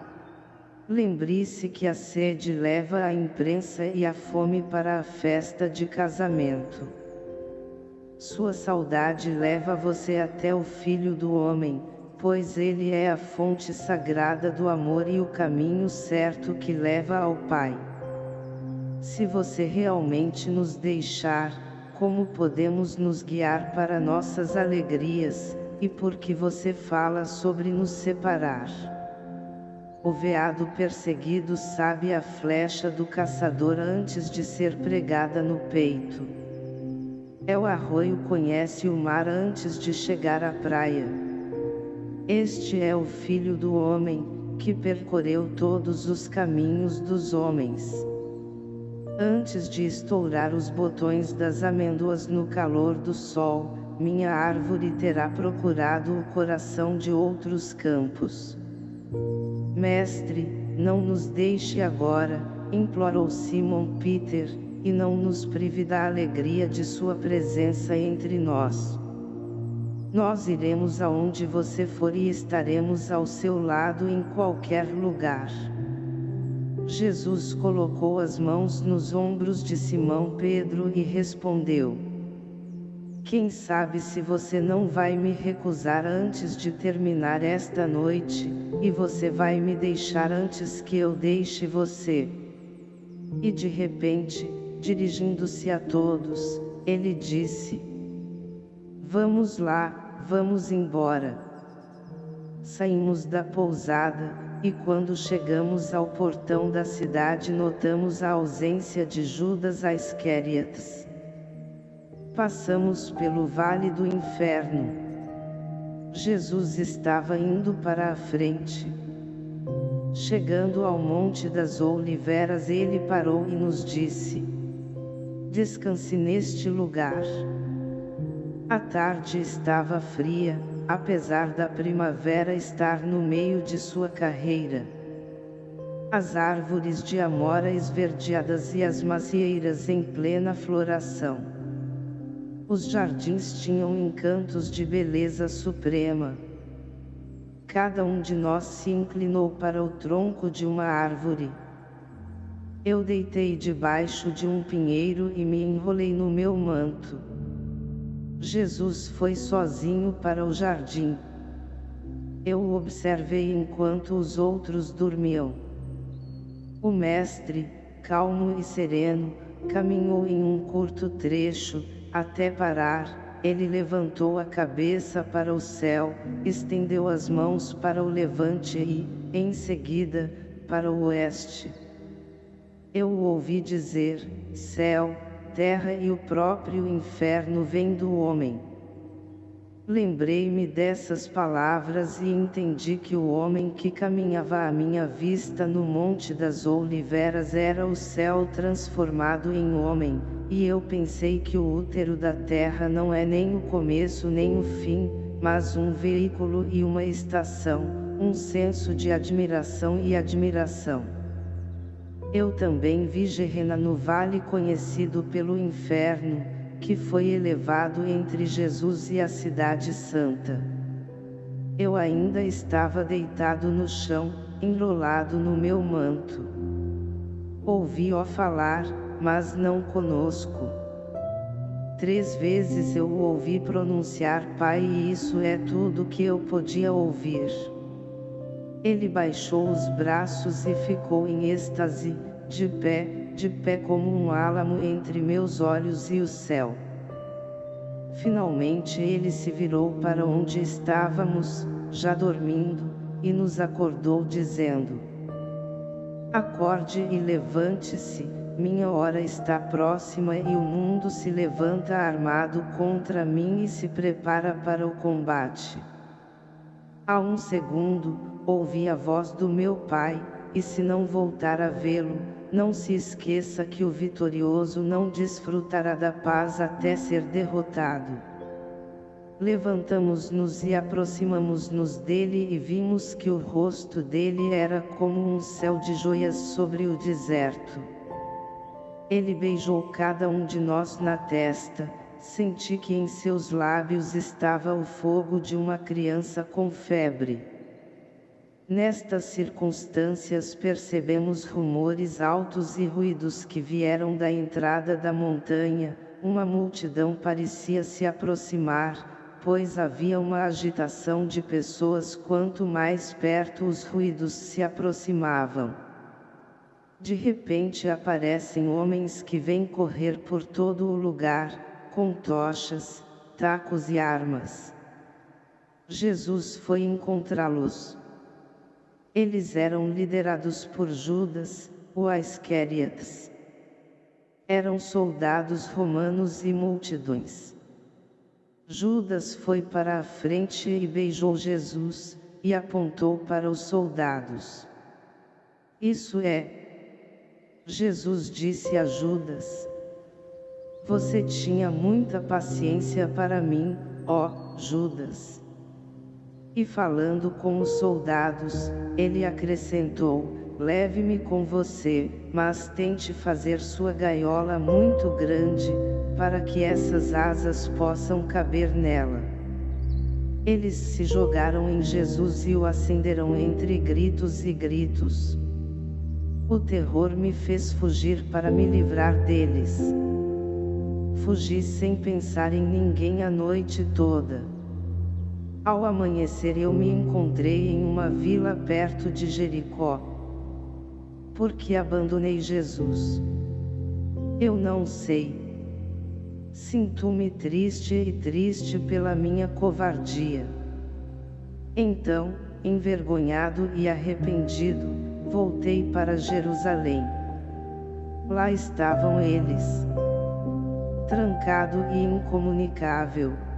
Lembre-se que a sede leva a imprensa e a fome para a festa de casamento. Sua saudade leva você até o Filho do Homem, pois ele é a fonte sagrada do amor e o caminho certo que leva ao Pai. Se você realmente nos deixar, como podemos nos guiar para nossas alegrias, e por que você fala sobre nos separar? O veado perseguido sabe a flecha do caçador antes de ser pregada no peito. É o arroio conhece o mar antes de chegar à praia. Este é o Filho do Homem, que percorreu todos os caminhos dos homens. Antes de estourar os botões das amêndoas no calor do sol, minha árvore terá procurado o coração de outros campos. Mestre, não nos deixe agora, implorou Simon Peter, e não nos prive da alegria de sua presença entre nós. Nós iremos aonde você for e estaremos ao seu lado em qualquer lugar. Jesus colocou as mãos nos ombros de Simão Pedro e respondeu. Quem sabe se você não vai me recusar antes de terminar esta noite, e você vai me deixar antes que eu deixe você. E de repente, dirigindo-se a todos, ele disse, Vamos lá, Vamos embora. Saímos da pousada, e quando chegamos ao portão da cidade notamos a ausência de Judas Iscariotes. Passamos pelo vale do inferno. Jesus estava indo para a frente. Chegando ao Monte das Oliveiras ele parou e nos disse, Descanse neste lugar. A tarde estava fria, apesar da primavera estar no meio de sua carreira. As árvores de amora esverdeadas e as macieiras em plena floração. Os jardins tinham encantos de beleza suprema. Cada um de nós se inclinou para o tronco de uma árvore. Eu deitei debaixo de um pinheiro e me enrolei no meu manto. Jesus foi sozinho para o jardim. Eu o observei enquanto os outros dormiam. O mestre, calmo e sereno, caminhou em um curto trecho, até parar, ele levantou a cabeça para o céu, estendeu as mãos para o levante e, em seguida, para o oeste. Eu o ouvi dizer, céu, terra e o próprio inferno vem do homem. Lembrei-me dessas palavras e entendi que o homem que caminhava à minha vista no Monte das Oliveiras era o céu transformado em homem, e eu pensei que o útero da terra não é nem o começo nem o fim, mas um veículo e uma estação, um senso de admiração e admiração. Eu também vi Gerena no vale conhecido pelo inferno, que foi elevado entre Jesus e a cidade santa. Eu ainda estava deitado no chão, enrolado no meu manto. Ouvi-o falar, mas não conosco. Três vezes eu o ouvi pronunciar Pai e isso é tudo que eu podia ouvir. Ele baixou os braços e ficou em êxtase, de pé, de pé como um álamo entre meus olhos e o céu. Finalmente ele se virou para onde estávamos, já dormindo, e nos acordou dizendo, Acorde e levante-se, minha hora está próxima e o mundo se levanta armado contra mim e se prepara para o combate. Há um segundo, ouvi a voz do meu pai, e se não voltar a vê-lo, não se esqueça que o vitorioso não desfrutará da paz até ser derrotado. Levantamos-nos e aproximamos-nos dele e vimos que o rosto dele era como um céu de joias sobre o deserto. Ele beijou cada um de nós na testa, senti que em seus lábios estava o fogo de uma criança com febre. Nestas circunstâncias percebemos rumores altos e ruídos que vieram da entrada da montanha, uma multidão parecia se aproximar, pois havia uma agitação de pessoas quanto mais perto os ruídos se aproximavam. De repente aparecem homens que vêm correr por todo o lugar, com tochas, tacos e armas. Jesus foi encontrá-los. Eles eram liderados por Judas, o Iscariotes. Eram soldados romanos e multidões. Judas foi para a frente e beijou Jesus, e apontou para os soldados. Isso é. Jesus disse a Judas, você tinha muita paciência para mim, ó Judas. E falando com os soldados, ele acrescentou, leve-me com você, mas tente fazer sua gaiola muito grande, para que essas asas possam caber nela. Eles se jogaram em Jesus e o acenderam entre gritos e gritos. O terror me fez fugir para me livrar deles. Fugi sem pensar em ninguém a noite toda. Ao amanhecer eu me encontrei em uma vila perto de Jericó. Porque abandonei Jesus? Eu não sei. Sinto-me triste e triste pela minha covardia. Então, envergonhado e arrependido, voltei para Jerusalém. Lá estavam eles trancado e incomunicável.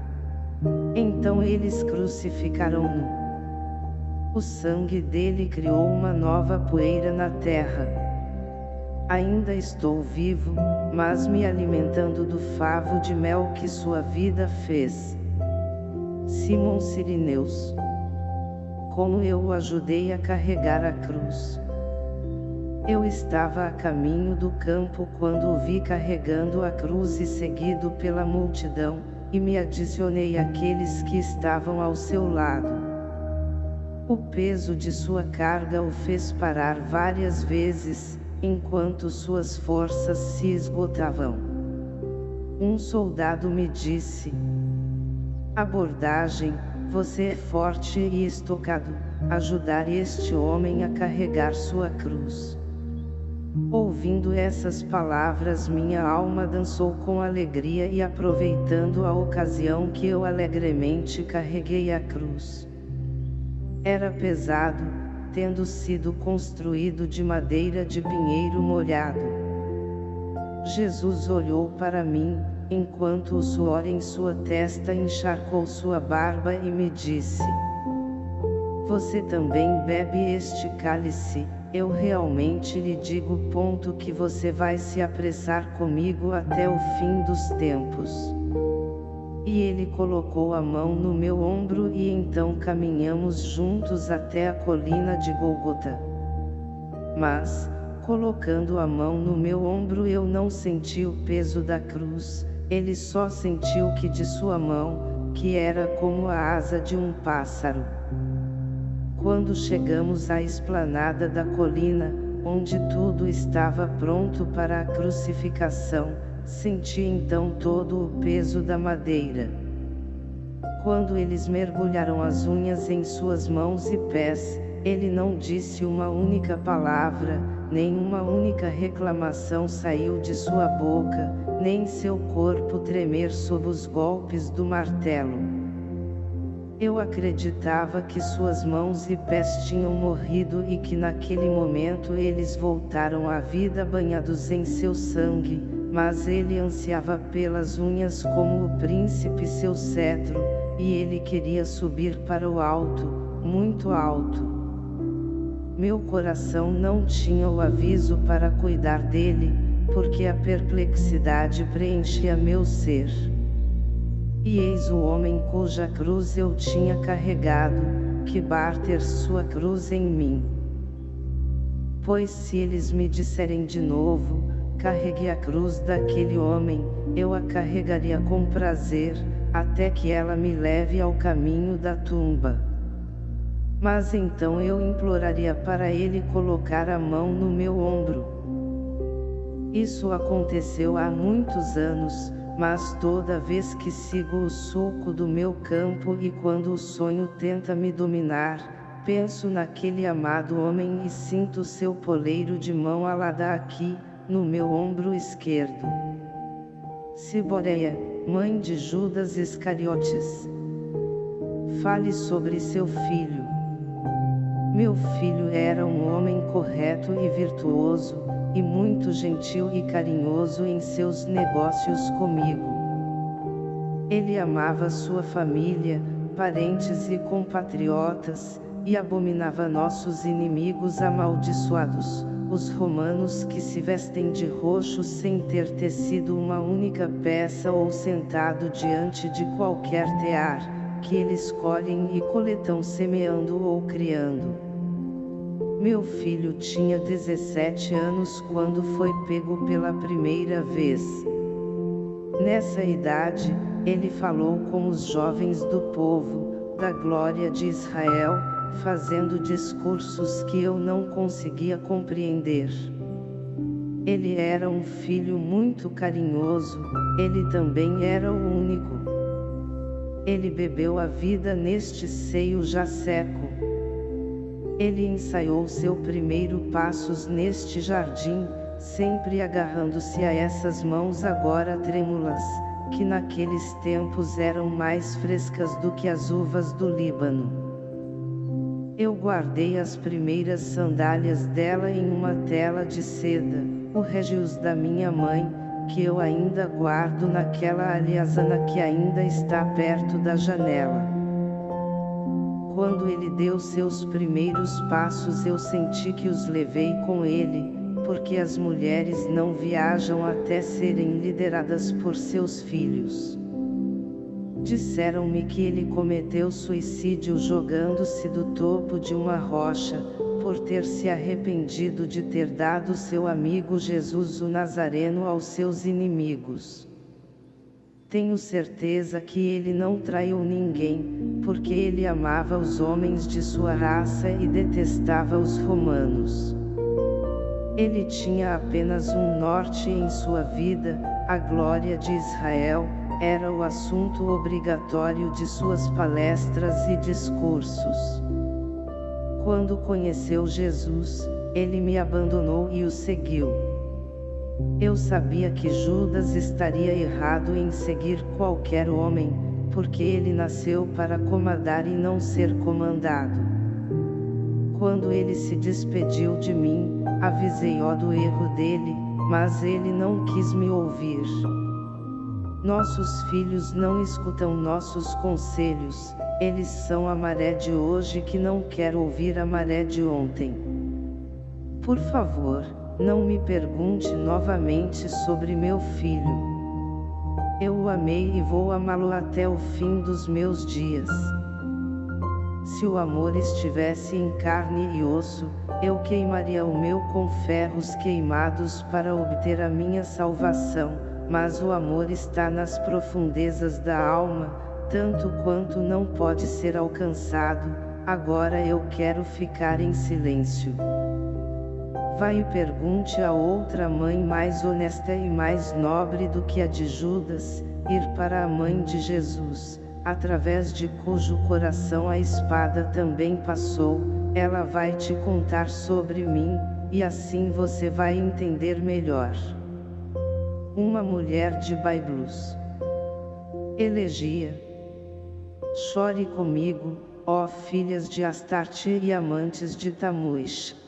Então eles crucificaram-no. O sangue dele criou uma nova poeira na terra. Ainda estou vivo, mas me alimentando do favo de mel que sua vida fez. Simão Sirineus. Como eu o ajudei a carregar a cruz. Eu estava a caminho do campo quando o vi carregando a cruz e seguido pela multidão, e me adicionei àqueles que estavam ao seu lado. O peso de sua carga o fez parar várias vezes, enquanto suas forças se esgotavam. Um soldado me disse: Abordagem, você é forte e estocado, ajudar este homem a carregar sua cruz. Ouvindo essas palavras minha alma dançou com alegria e aproveitando a ocasião que eu alegremente carreguei a cruz. Era pesado, tendo sido construído de madeira de pinheiro molhado. Jesus olhou para mim, enquanto o suor em sua testa encharcou sua barba e me disse, Você também bebe este cálice, eu realmente lhe digo ponto que você vai se apressar comigo até o fim dos tempos. E ele colocou a mão no meu ombro e então caminhamos juntos até a colina de Golgota. Mas, colocando a mão no meu ombro eu não senti o peso da cruz, ele só sentiu que de sua mão, que era como a asa de um pássaro. Quando chegamos à esplanada da colina, onde tudo estava pronto para a crucificação, senti então todo o peso da madeira. Quando eles mergulharam as unhas em suas mãos e pés, ele não disse uma única palavra, nem uma única reclamação saiu de sua boca, nem seu corpo tremer sob os golpes do martelo. Eu acreditava que suas mãos e pés tinham morrido e que naquele momento eles voltaram à vida banhados em seu sangue, mas ele ansiava pelas unhas como o príncipe seu cetro, e ele queria subir para o alto, muito alto. Meu coração não tinha o aviso para cuidar dele, porque a perplexidade preenchia meu ser. E eis o homem cuja cruz eu tinha carregado, que barter sua cruz em mim. Pois se eles me disserem de novo, carregue a cruz daquele homem, eu a carregaria com prazer, até que ela me leve ao caminho da tumba. Mas então eu imploraria para ele colocar a mão no meu ombro. Isso aconteceu há muitos anos, mas toda vez que sigo o sulco do meu campo e quando o sonho tenta me dominar, penso naquele amado homem e sinto seu poleiro de mão alada aqui, no meu ombro esquerdo. Ciboreia, mãe de Judas Iscariotes. Fale sobre seu filho. Meu filho era um homem correto e virtuoso, e muito gentil e carinhoso em seus negócios comigo. Ele amava sua família, parentes e compatriotas, e abominava nossos inimigos amaldiçoados, os romanos que se vestem de roxo sem ter tecido uma única peça ou sentado diante de qualquer tear, que eles colhem e coletam semeando ou criando. Meu filho tinha 17 anos quando foi pego pela primeira vez. Nessa idade, ele falou com os jovens do povo, da glória de Israel, fazendo discursos que eu não conseguia compreender. Ele era um filho muito carinhoso, ele também era o único. Ele bebeu a vida neste seio já seco. Ele ensaiou seu primeiro passos neste jardim, sempre agarrando-se a essas mãos agora trêmulas, que naqueles tempos eram mais frescas do que as uvas do Líbano. Eu guardei as primeiras sandálias dela em uma tela de seda, o regius da minha mãe, que eu ainda guardo naquela alhazana que ainda está perto da janela. Quando ele deu seus primeiros passos eu senti que os levei com ele, porque as mulheres não viajam até serem lideradas por seus filhos. Disseram-me que ele cometeu suicídio jogando-se do topo de uma rocha, por ter se arrependido de ter dado seu amigo Jesus o Nazareno aos seus inimigos. Tenho certeza que ele não traiu ninguém, porque ele amava os homens de sua raça e detestava os romanos. Ele tinha apenas um norte em sua vida, a glória de Israel, era o assunto obrigatório de suas palestras e discursos. Quando conheceu Jesus, ele me abandonou e o seguiu. Eu sabia que Judas estaria errado em seguir qualquer homem, porque ele nasceu para comandar e não ser comandado. Quando ele se despediu de mim, avisei-o do erro dele, mas ele não quis me ouvir. Nossos filhos não escutam nossos conselhos, eles são a maré de hoje que não quer ouvir a maré de ontem. Por favor, não me pergunte novamente sobre meu filho. Eu o amei e vou amá-lo até o fim dos meus dias. Se o amor estivesse em carne e osso, eu queimaria o meu com ferros queimados para obter a minha salvação, mas o amor está nas profundezas da alma, tanto quanto não pode ser alcançado, agora eu quero ficar em silêncio. Vai e pergunte a outra mãe mais honesta e mais nobre do que a de Judas, ir para a mãe de Jesus, através de cujo coração a espada também passou, ela vai te contar sobre mim, e assim você vai entender melhor. Uma mulher de Baiblus. Elegia. Chore comigo, ó filhas de Astarte e amantes de Tamuish.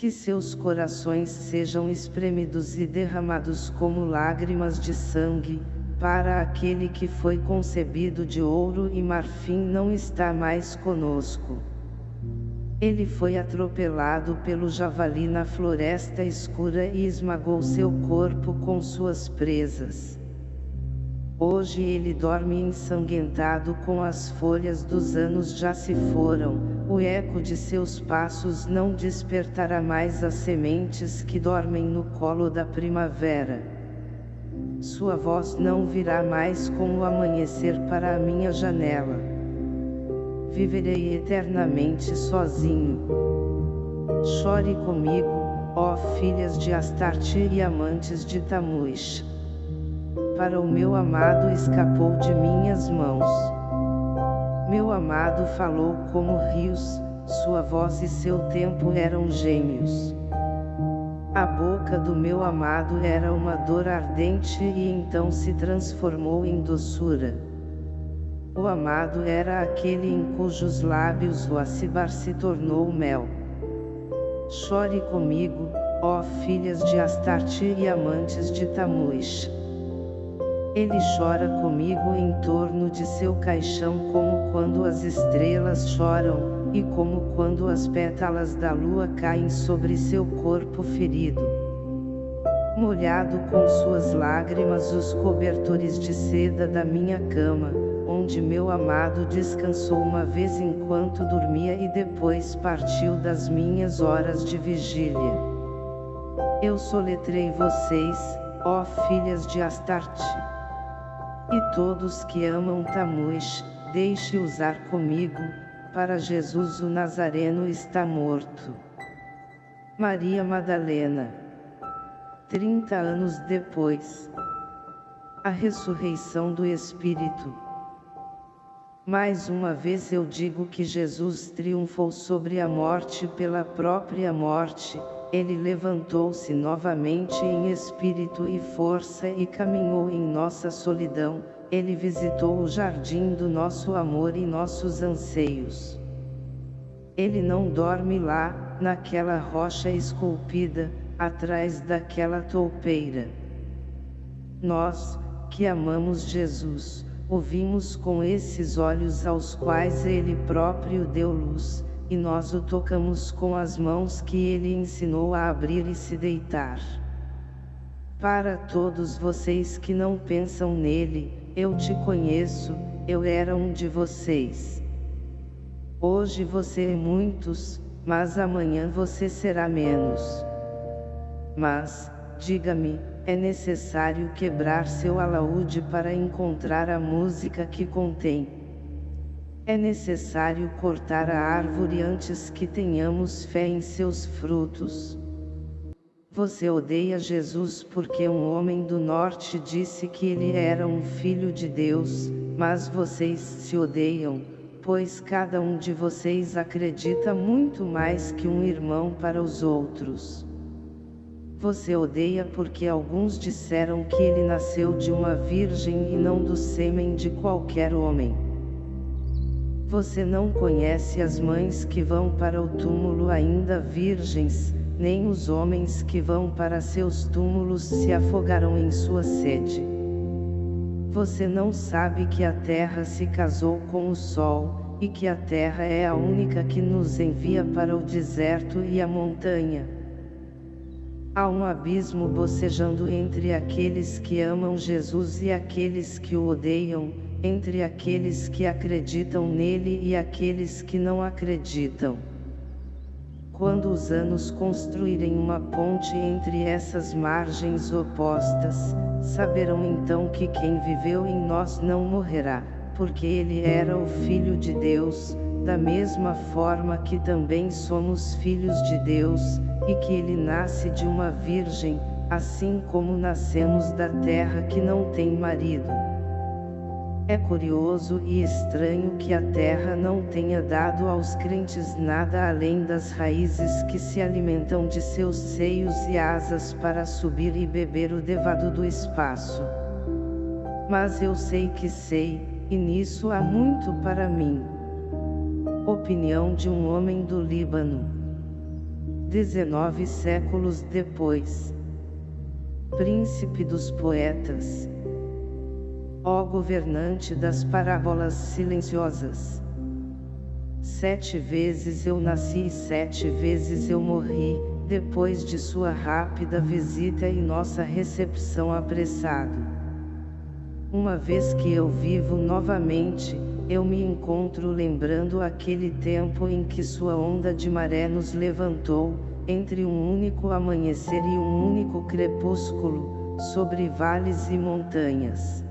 Que seus corações sejam espremidos e derramados como lágrimas de sangue, para aquele que foi concebido de ouro e marfim não está mais conosco. Ele foi atropelado pelo javali na floresta escura e esmagou seu corpo com suas presas. Hoje ele dorme ensanguentado com as folhas dos anos já se foram, o eco de seus passos não despertará mais as sementes que dormem no colo da primavera. Sua voz não virá mais como o amanhecer para a minha janela viverei eternamente sozinho. Chore comigo, ó filhas de Astarte e amantes de Tamuish. O meu amado escapou de minhas mãos. Meu amado falou como rios, sua voz e seu tempo eram gêmeos. A boca do meu amado era uma dor ardente e então se transformou em doçura. O amado era aquele em cujos lábios o acibar se tornou mel. Chore comigo, ó filhas de Astarte e amantes de Tamuish. Ele chora comigo em torno de seu caixão como quando as estrelas choram, e como quando as pétalas da lua caem sobre seu corpo ferido. Molhado com suas lágrimas os cobertores de seda da minha cama, onde meu amado descansou uma vez enquanto dormia e depois partiu das minhas horas de vigília. Eu soletrei vocês, ó filhas de Astarte. E todos que amam Tamuish, deixe usar comigo, para Jesus o Nazareno está morto. Maria Madalena. Trinta anos depois. A ressurreição do Espírito. Mais uma vez eu digo que Jesus triunfou sobre a morte pela própria morte, ele levantou-se novamente em espírito e força e caminhou em nossa solidão, ele visitou o jardim do nosso amor e nossos anseios. Ele não dorme lá, naquela rocha esculpida, atrás daquela toupeira. Nós, que amamos Jesus, ouvimos com esses olhos aos quais ele próprio deu luz, e nós o tocamos com as mãos que ele ensinou a abrir e se deitar. Para todos vocês que não pensam nele, eu te conheço, eu era um de vocês. Hoje você é muitos, mas amanhã você será menos. Mas, diga-me, é necessário quebrar seu alaúde para encontrar a música que contém. É necessário cortar a árvore antes que tenhamos fé em seus frutos. Você odeia Jesus porque um homem do norte disse que ele era um filho de Deus, mas vocês se odeiam, pois cada um de vocês acredita muito mais que um irmão para os outros. Você odeia porque alguns disseram que ele nasceu de uma virgem e não do sêmen de qualquer homem. Você não conhece as mães que vão para o túmulo ainda virgens, nem os homens que vão para seus túmulos se afogaram em sua sede. Você não sabe que a terra se casou com o sol, e que a terra é a única que nos envia para o deserto e a montanha. Há um abismo bocejando entre aqueles que amam Jesus e aqueles que o odeiam, entre aqueles que acreditam nele e aqueles que não acreditam. Quando os anos construírem uma ponte entre essas margens opostas, saberão então que quem viveu em nós não morrerá, porque ele era o Filho de Deus, da mesma forma que também somos filhos de Deus, e que ele nasce de uma virgem, assim como nascemos da terra que não tem marido. É curioso e estranho que a terra não tenha dado aos crentes nada além das raízes que se alimentam de seus seios e asas para subir e beber o devado do espaço. Mas eu sei que sei, e nisso há muito para mim. Opinião de um homem do Líbano. 19 séculos depois. Príncipe dos poetas. Ó governante das parábolas silenciosas. Sete vezes eu nasci e sete vezes eu morri, depois de sua rápida visita e nossa recepção apressado. Uma vez que eu vivo novamente, eu me encontro lembrando aquele tempo em que sua onda de maré nos levantou, entre um único amanhecer e um único crepúsculo, sobre vales e montanhas.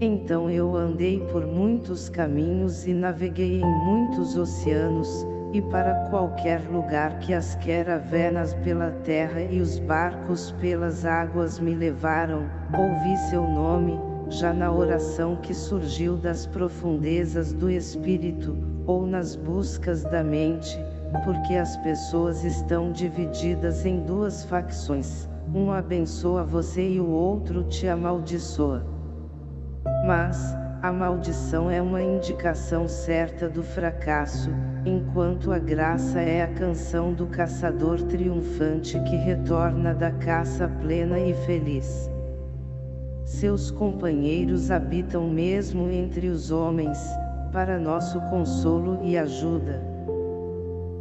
Então eu andei por muitos caminhos e naveguei em muitos oceanos, e para qualquer lugar que as caravenas pela terra e os barcos pelas águas me levaram, ouvi seu nome, já na oração que surgiu das profundezas do espírito, ou nas buscas da mente, porque as pessoas estão divididas em duas facções, um abençoa você e o outro te amaldiçoa. Mas, a maldição é uma indicação certa do fracasso, enquanto a graça é a canção do caçador triunfante que retorna da caça plena e feliz. Seus companheiros habitam mesmo entre os homens, para nosso consolo e ajuda.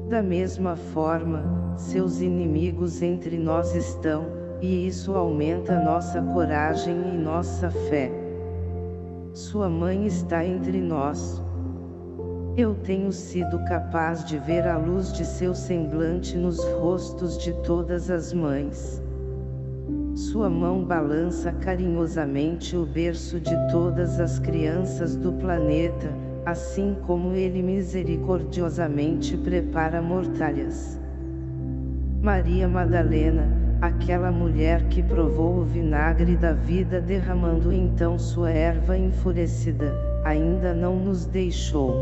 Da mesma forma, seus inimigos entre nós estão, e isso aumenta nossa coragem e nossa fé. Sua mãe está entre nós. Eu tenho sido capaz de ver a luz de seu semblante nos rostos de todas as mães. Sua mão balança carinhosamente o berço de todas as crianças do planeta, assim como ele misericordiosamente prepara mortalhas. Maria Madalena, aquela mulher que provou o vinagre da vida derramando então sua erva enfurecida, ainda não nos deixou.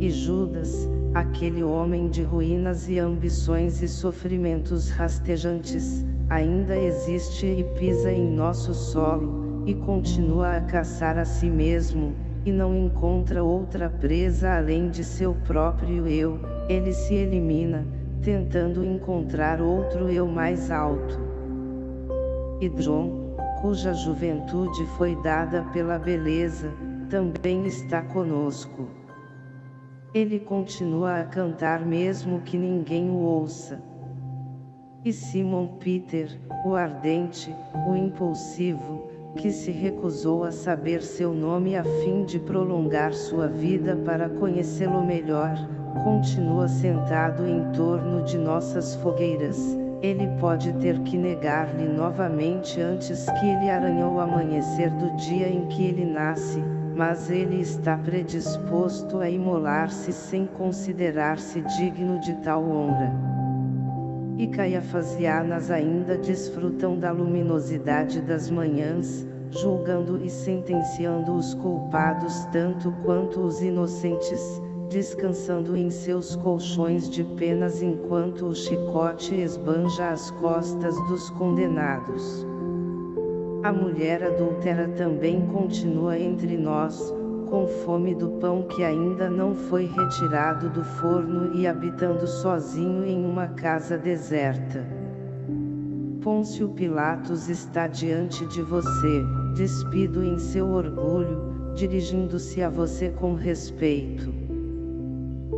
E Judas, aquele homem de ruínas e ambições e sofrimentos rastejantes, ainda existe e pisa em nosso solo, e continua a caçar a si mesmo, e não encontra outra presa além de seu próprio eu, ele se elimina, tentando encontrar outro eu mais alto. E John, cuja juventude foi dada pela beleza, também está conosco. Ele continua a cantar mesmo que ninguém o ouça. E Simon Peter, o ardente, o impulsivo, que se recusou a saber seu nome a fim de prolongar sua vida para conhecê-lo melhor, continua sentado em torno de nossas fogueiras, ele pode ter que negar-lhe novamente antes que ele aranhou o amanhecer do dia em que ele nasce, mas ele está predisposto a imolar-se sem considerar-se digno de tal honra. E Caiafas e Anas ainda desfrutam da luminosidade das manhãs, julgando e sentenciando os culpados tanto quanto os inocentes, descansando em seus colchões de penas enquanto o chicote esbanja as costas dos condenados. A mulher adúltera também continua entre nós, com fome do pão que ainda não foi retirado do forno e habitando sozinho em uma casa deserta. Pôncio Pilatos está diante de você, despido em seu orgulho, dirigindo-se a você com respeito.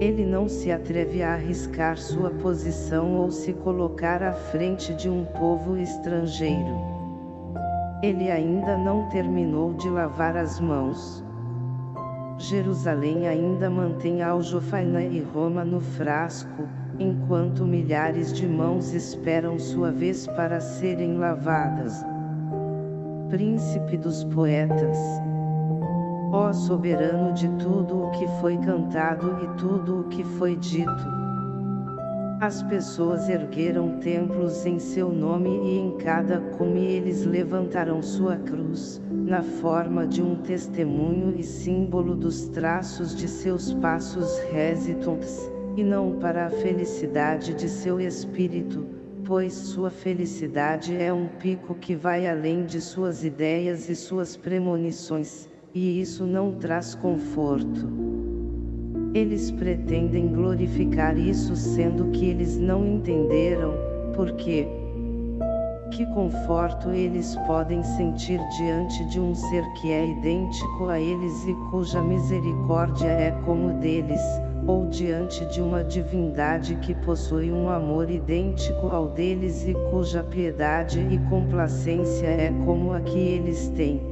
Ele não se atreve a arriscar sua posição ou se colocar à frente de um povo estrangeiro. Ele ainda não terminou de lavar as mãos. Jerusalém ainda mantém Aljofaina e Roma no frasco, enquanto milhares de mãos esperam sua vez para serem lavadas. Príncipe dos poetas Ó soberano de tudo o que foi cantado e tudo o que foi dito. As pessoas ergueram templos em seu nome e em cada cume eles levantaram sua cruz, na forma de um testemunho e símbolo dos traços de seus passos hesitantes, e não para a felicidade de seu espírito, pois sua felicidade é um pico que vai além de suas ideias e suas premonições, e isso não traz conforto. Eles pretendem glorificar isso sendo que eles não entenderam, porque que conforto eles podem sentir diante de um ser que é idêntico a eles e cuja misericórdia é como deles, ou diante de uma divindade que possui um amor idêntico ao deles e cuja piedade e complacência é como a que eles têm.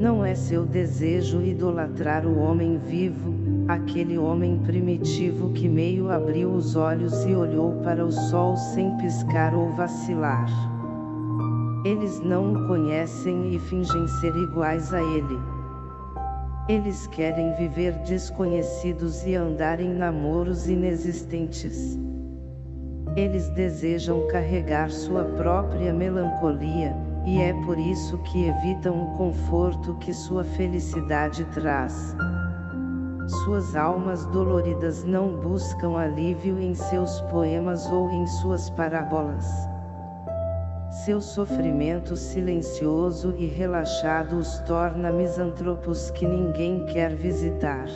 Não é seu desejo idolatrar o homem vivo, aquele homem primitivo que meio abriu os olhos e olhou para o sol sem piscar ou vacilar. Eles não o conhecem e fingem ser iguais a ele. Eles querem viver desconhecidos e andar em namoros inexistentes. Eles desejam carregar sua própria melancolia, e é por isso que evitam o conforto que sua felicidade traz. Suas almas doloridas não buscam alívio em seus poemas ou em suas parábolas. Seu sofrimento silencioso e relaxado os torna misantropos que ninguém quer visitar.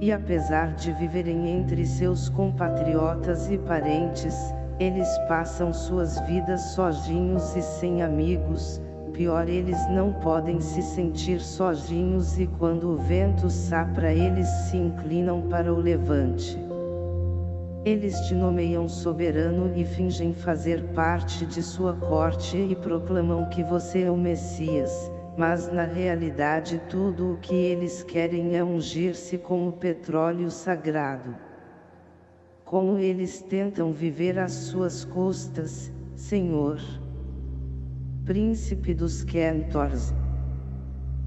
E apesar de viverem entre seus compatriotas e parentes, eles passam suas vidas sozinhos e sem amigos, pior eles não podem se sentir sozinhos e quando o vento sapra eles se inclinam para o levante. Eles te nomeiam soberano e fingem fazer parte de sua corte e proclamam que você é o Messias, mas na realidade tudo o que eles querem é ungir-se com o petróleo sagrado como eles tentam viver às suas custas, Senhor. Príncipe dos Quentors.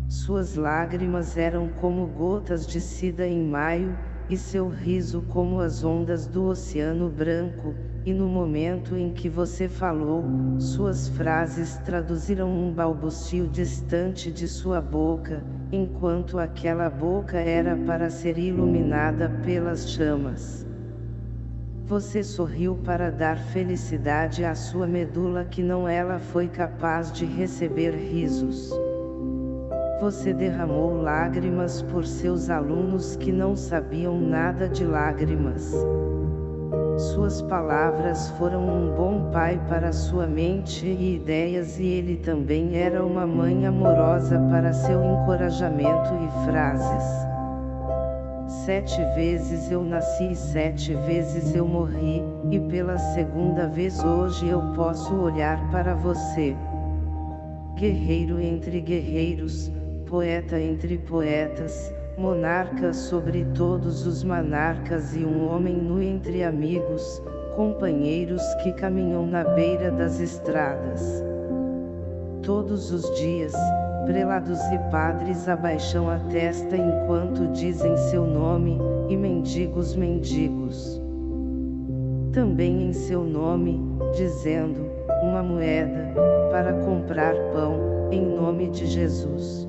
Suas lágrimas eram como gotas de sida em maio, e seu riso como as ondas do Oceano Branco, e no momento em que você falou, suas frases traduziram um balbucio distante de sua boca, enquanto aquela boca era para ser iluminada pelas chamas. Você sorriu para dar felicidade à sua medula que não ela foi capaz de receber risos. Você derramou lágrimas por seus alunos que não sabiam nada de lágrimas. Suas palavras foram um bom pai para sua mente e ideias e ele também era uma mãe amorosa para seu encorajamento e frases. Sete vezes eu nasci e sete vezes eu morri, e pela segunda vez hoje eu posso olhar para você. Guerreiro entre guerreiros, poeta entre poetas, monarca sobre todos os monarcas e um homem nu entre amigos, companheiros que caminham na beira das estradas. Todos os dias, prelados e padres abaixam a testa enquanto dizem seu nome, e mendigos mendigos. Também em seu nome, dizendo, uma moeda, para comprar pão, em nome de Jesus.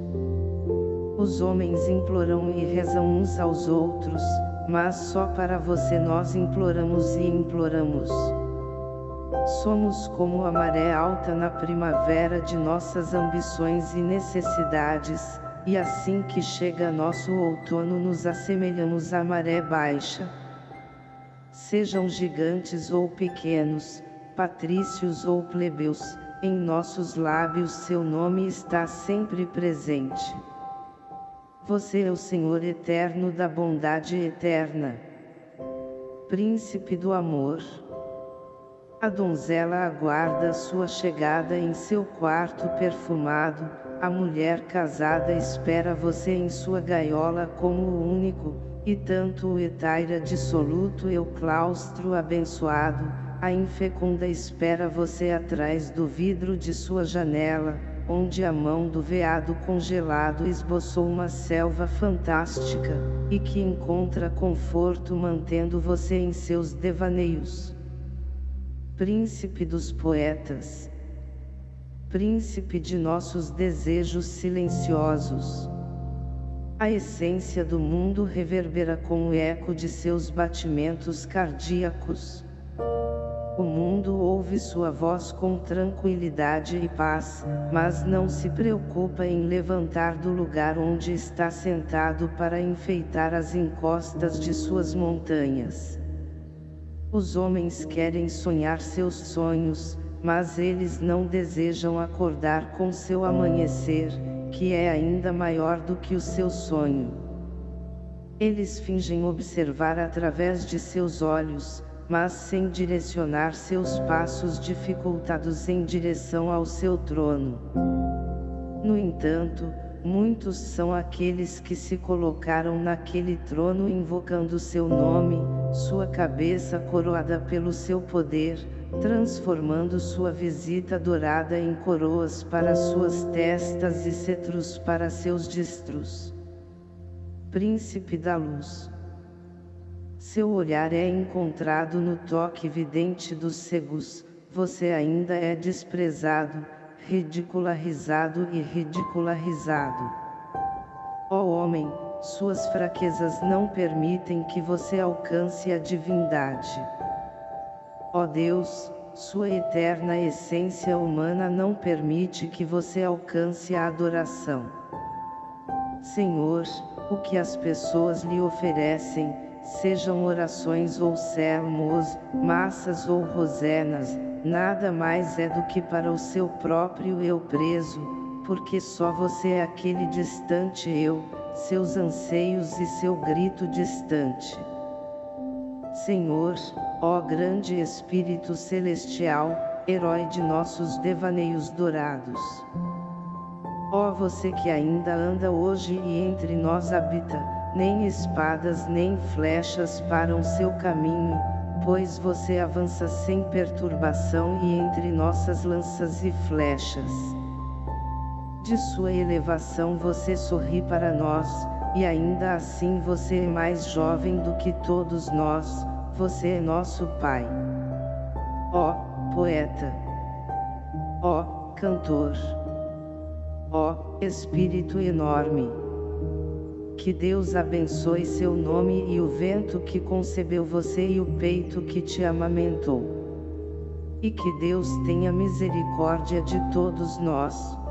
Os homens imploram e rezam uns aos outros, mas só para você nós imploramos e imploramos. Somos como a maré alta na primavera de nossas ambições e necessidades, e assim que chega nosso outono nos assemelhamos à maré baixa. Sejam gigantes ou pequenos, patrícios ou plebeus, em nossos lábios seu nome está sempre presente. Você é o Senhor eterno da bondade eterna. Príncipe do amor. A donzela aguarda sua chegada em seu quarto perfumado, a mulher casada espera você em sua gaiola como o único, e tanto o etaira dissoluto e o claustro abençoado, a infecunda espera você atrás do vidro de sua janela, onde a mão do veado congelado esboçou uma selva fantástica, e que encontra conforto mantendo você em seus devaneios príncipe dos poetas, príncipe de nossos desejos silenciosos. A essência do mundo reverbera com o eco de seus batimentos cardíacos. O mundo ouve sua voz com tranquilidade e paz, mas não se preocupa em levantar do lugar onde está sentado para enfeitar as encostas de suas montanhas. Os homens querem sonhar seus sonhos, mas eles não desejam acordar com seu amanhecer, que é ainda maior do que o seu sonho. Eles fingem observar através de seus olhos, mas sem direcionar seus passos dificultados em direção ao seu trono. No entanto, muitos são aqueles que se colocaram naquele trono invocando seu nome, sua cabeça coroada pelo seu poder, transformando sua visita dourada em coroas para suas testas e cetros para seus distros. Príncipe da Luz seu olhar é encontrado no toque vidente dos cegos, você ainda é desprezado, ridicularizado e ridicularizado. Ó homem, suas fraquezas não permitem que você alcance a divindade. Ó Deus, sua eterna essência humana não permite que você alcance a adoração. Senhor, o que as pessoas lhe oferecem, sejam orações ou sermos, massas ou rosenas, nada mais é do que para o seu próprio eu preso, porque só você é aquele distante eu, seus anseios e seu grito distante. Senhor, ó grande Espírito Celestial, herói de nossos devaneios dourados. Ó você que ainda anda hoje e entre nós habita, nem espadas nem flechas param seu caminho, pois você avança sem perturbação e entre nossas lanças e flechas. De sua elevação você sorri para nós, e ainda assim você é mais jovem do que todos nós, você é nosso Pai. Ó, poeta! Ó, cantor! Ó, Espírito enorme! Que Deus abençoe seu nome e o vento que concebeu você e o peito que te amamentou. E que Deus tenha misericórdia de todos nós.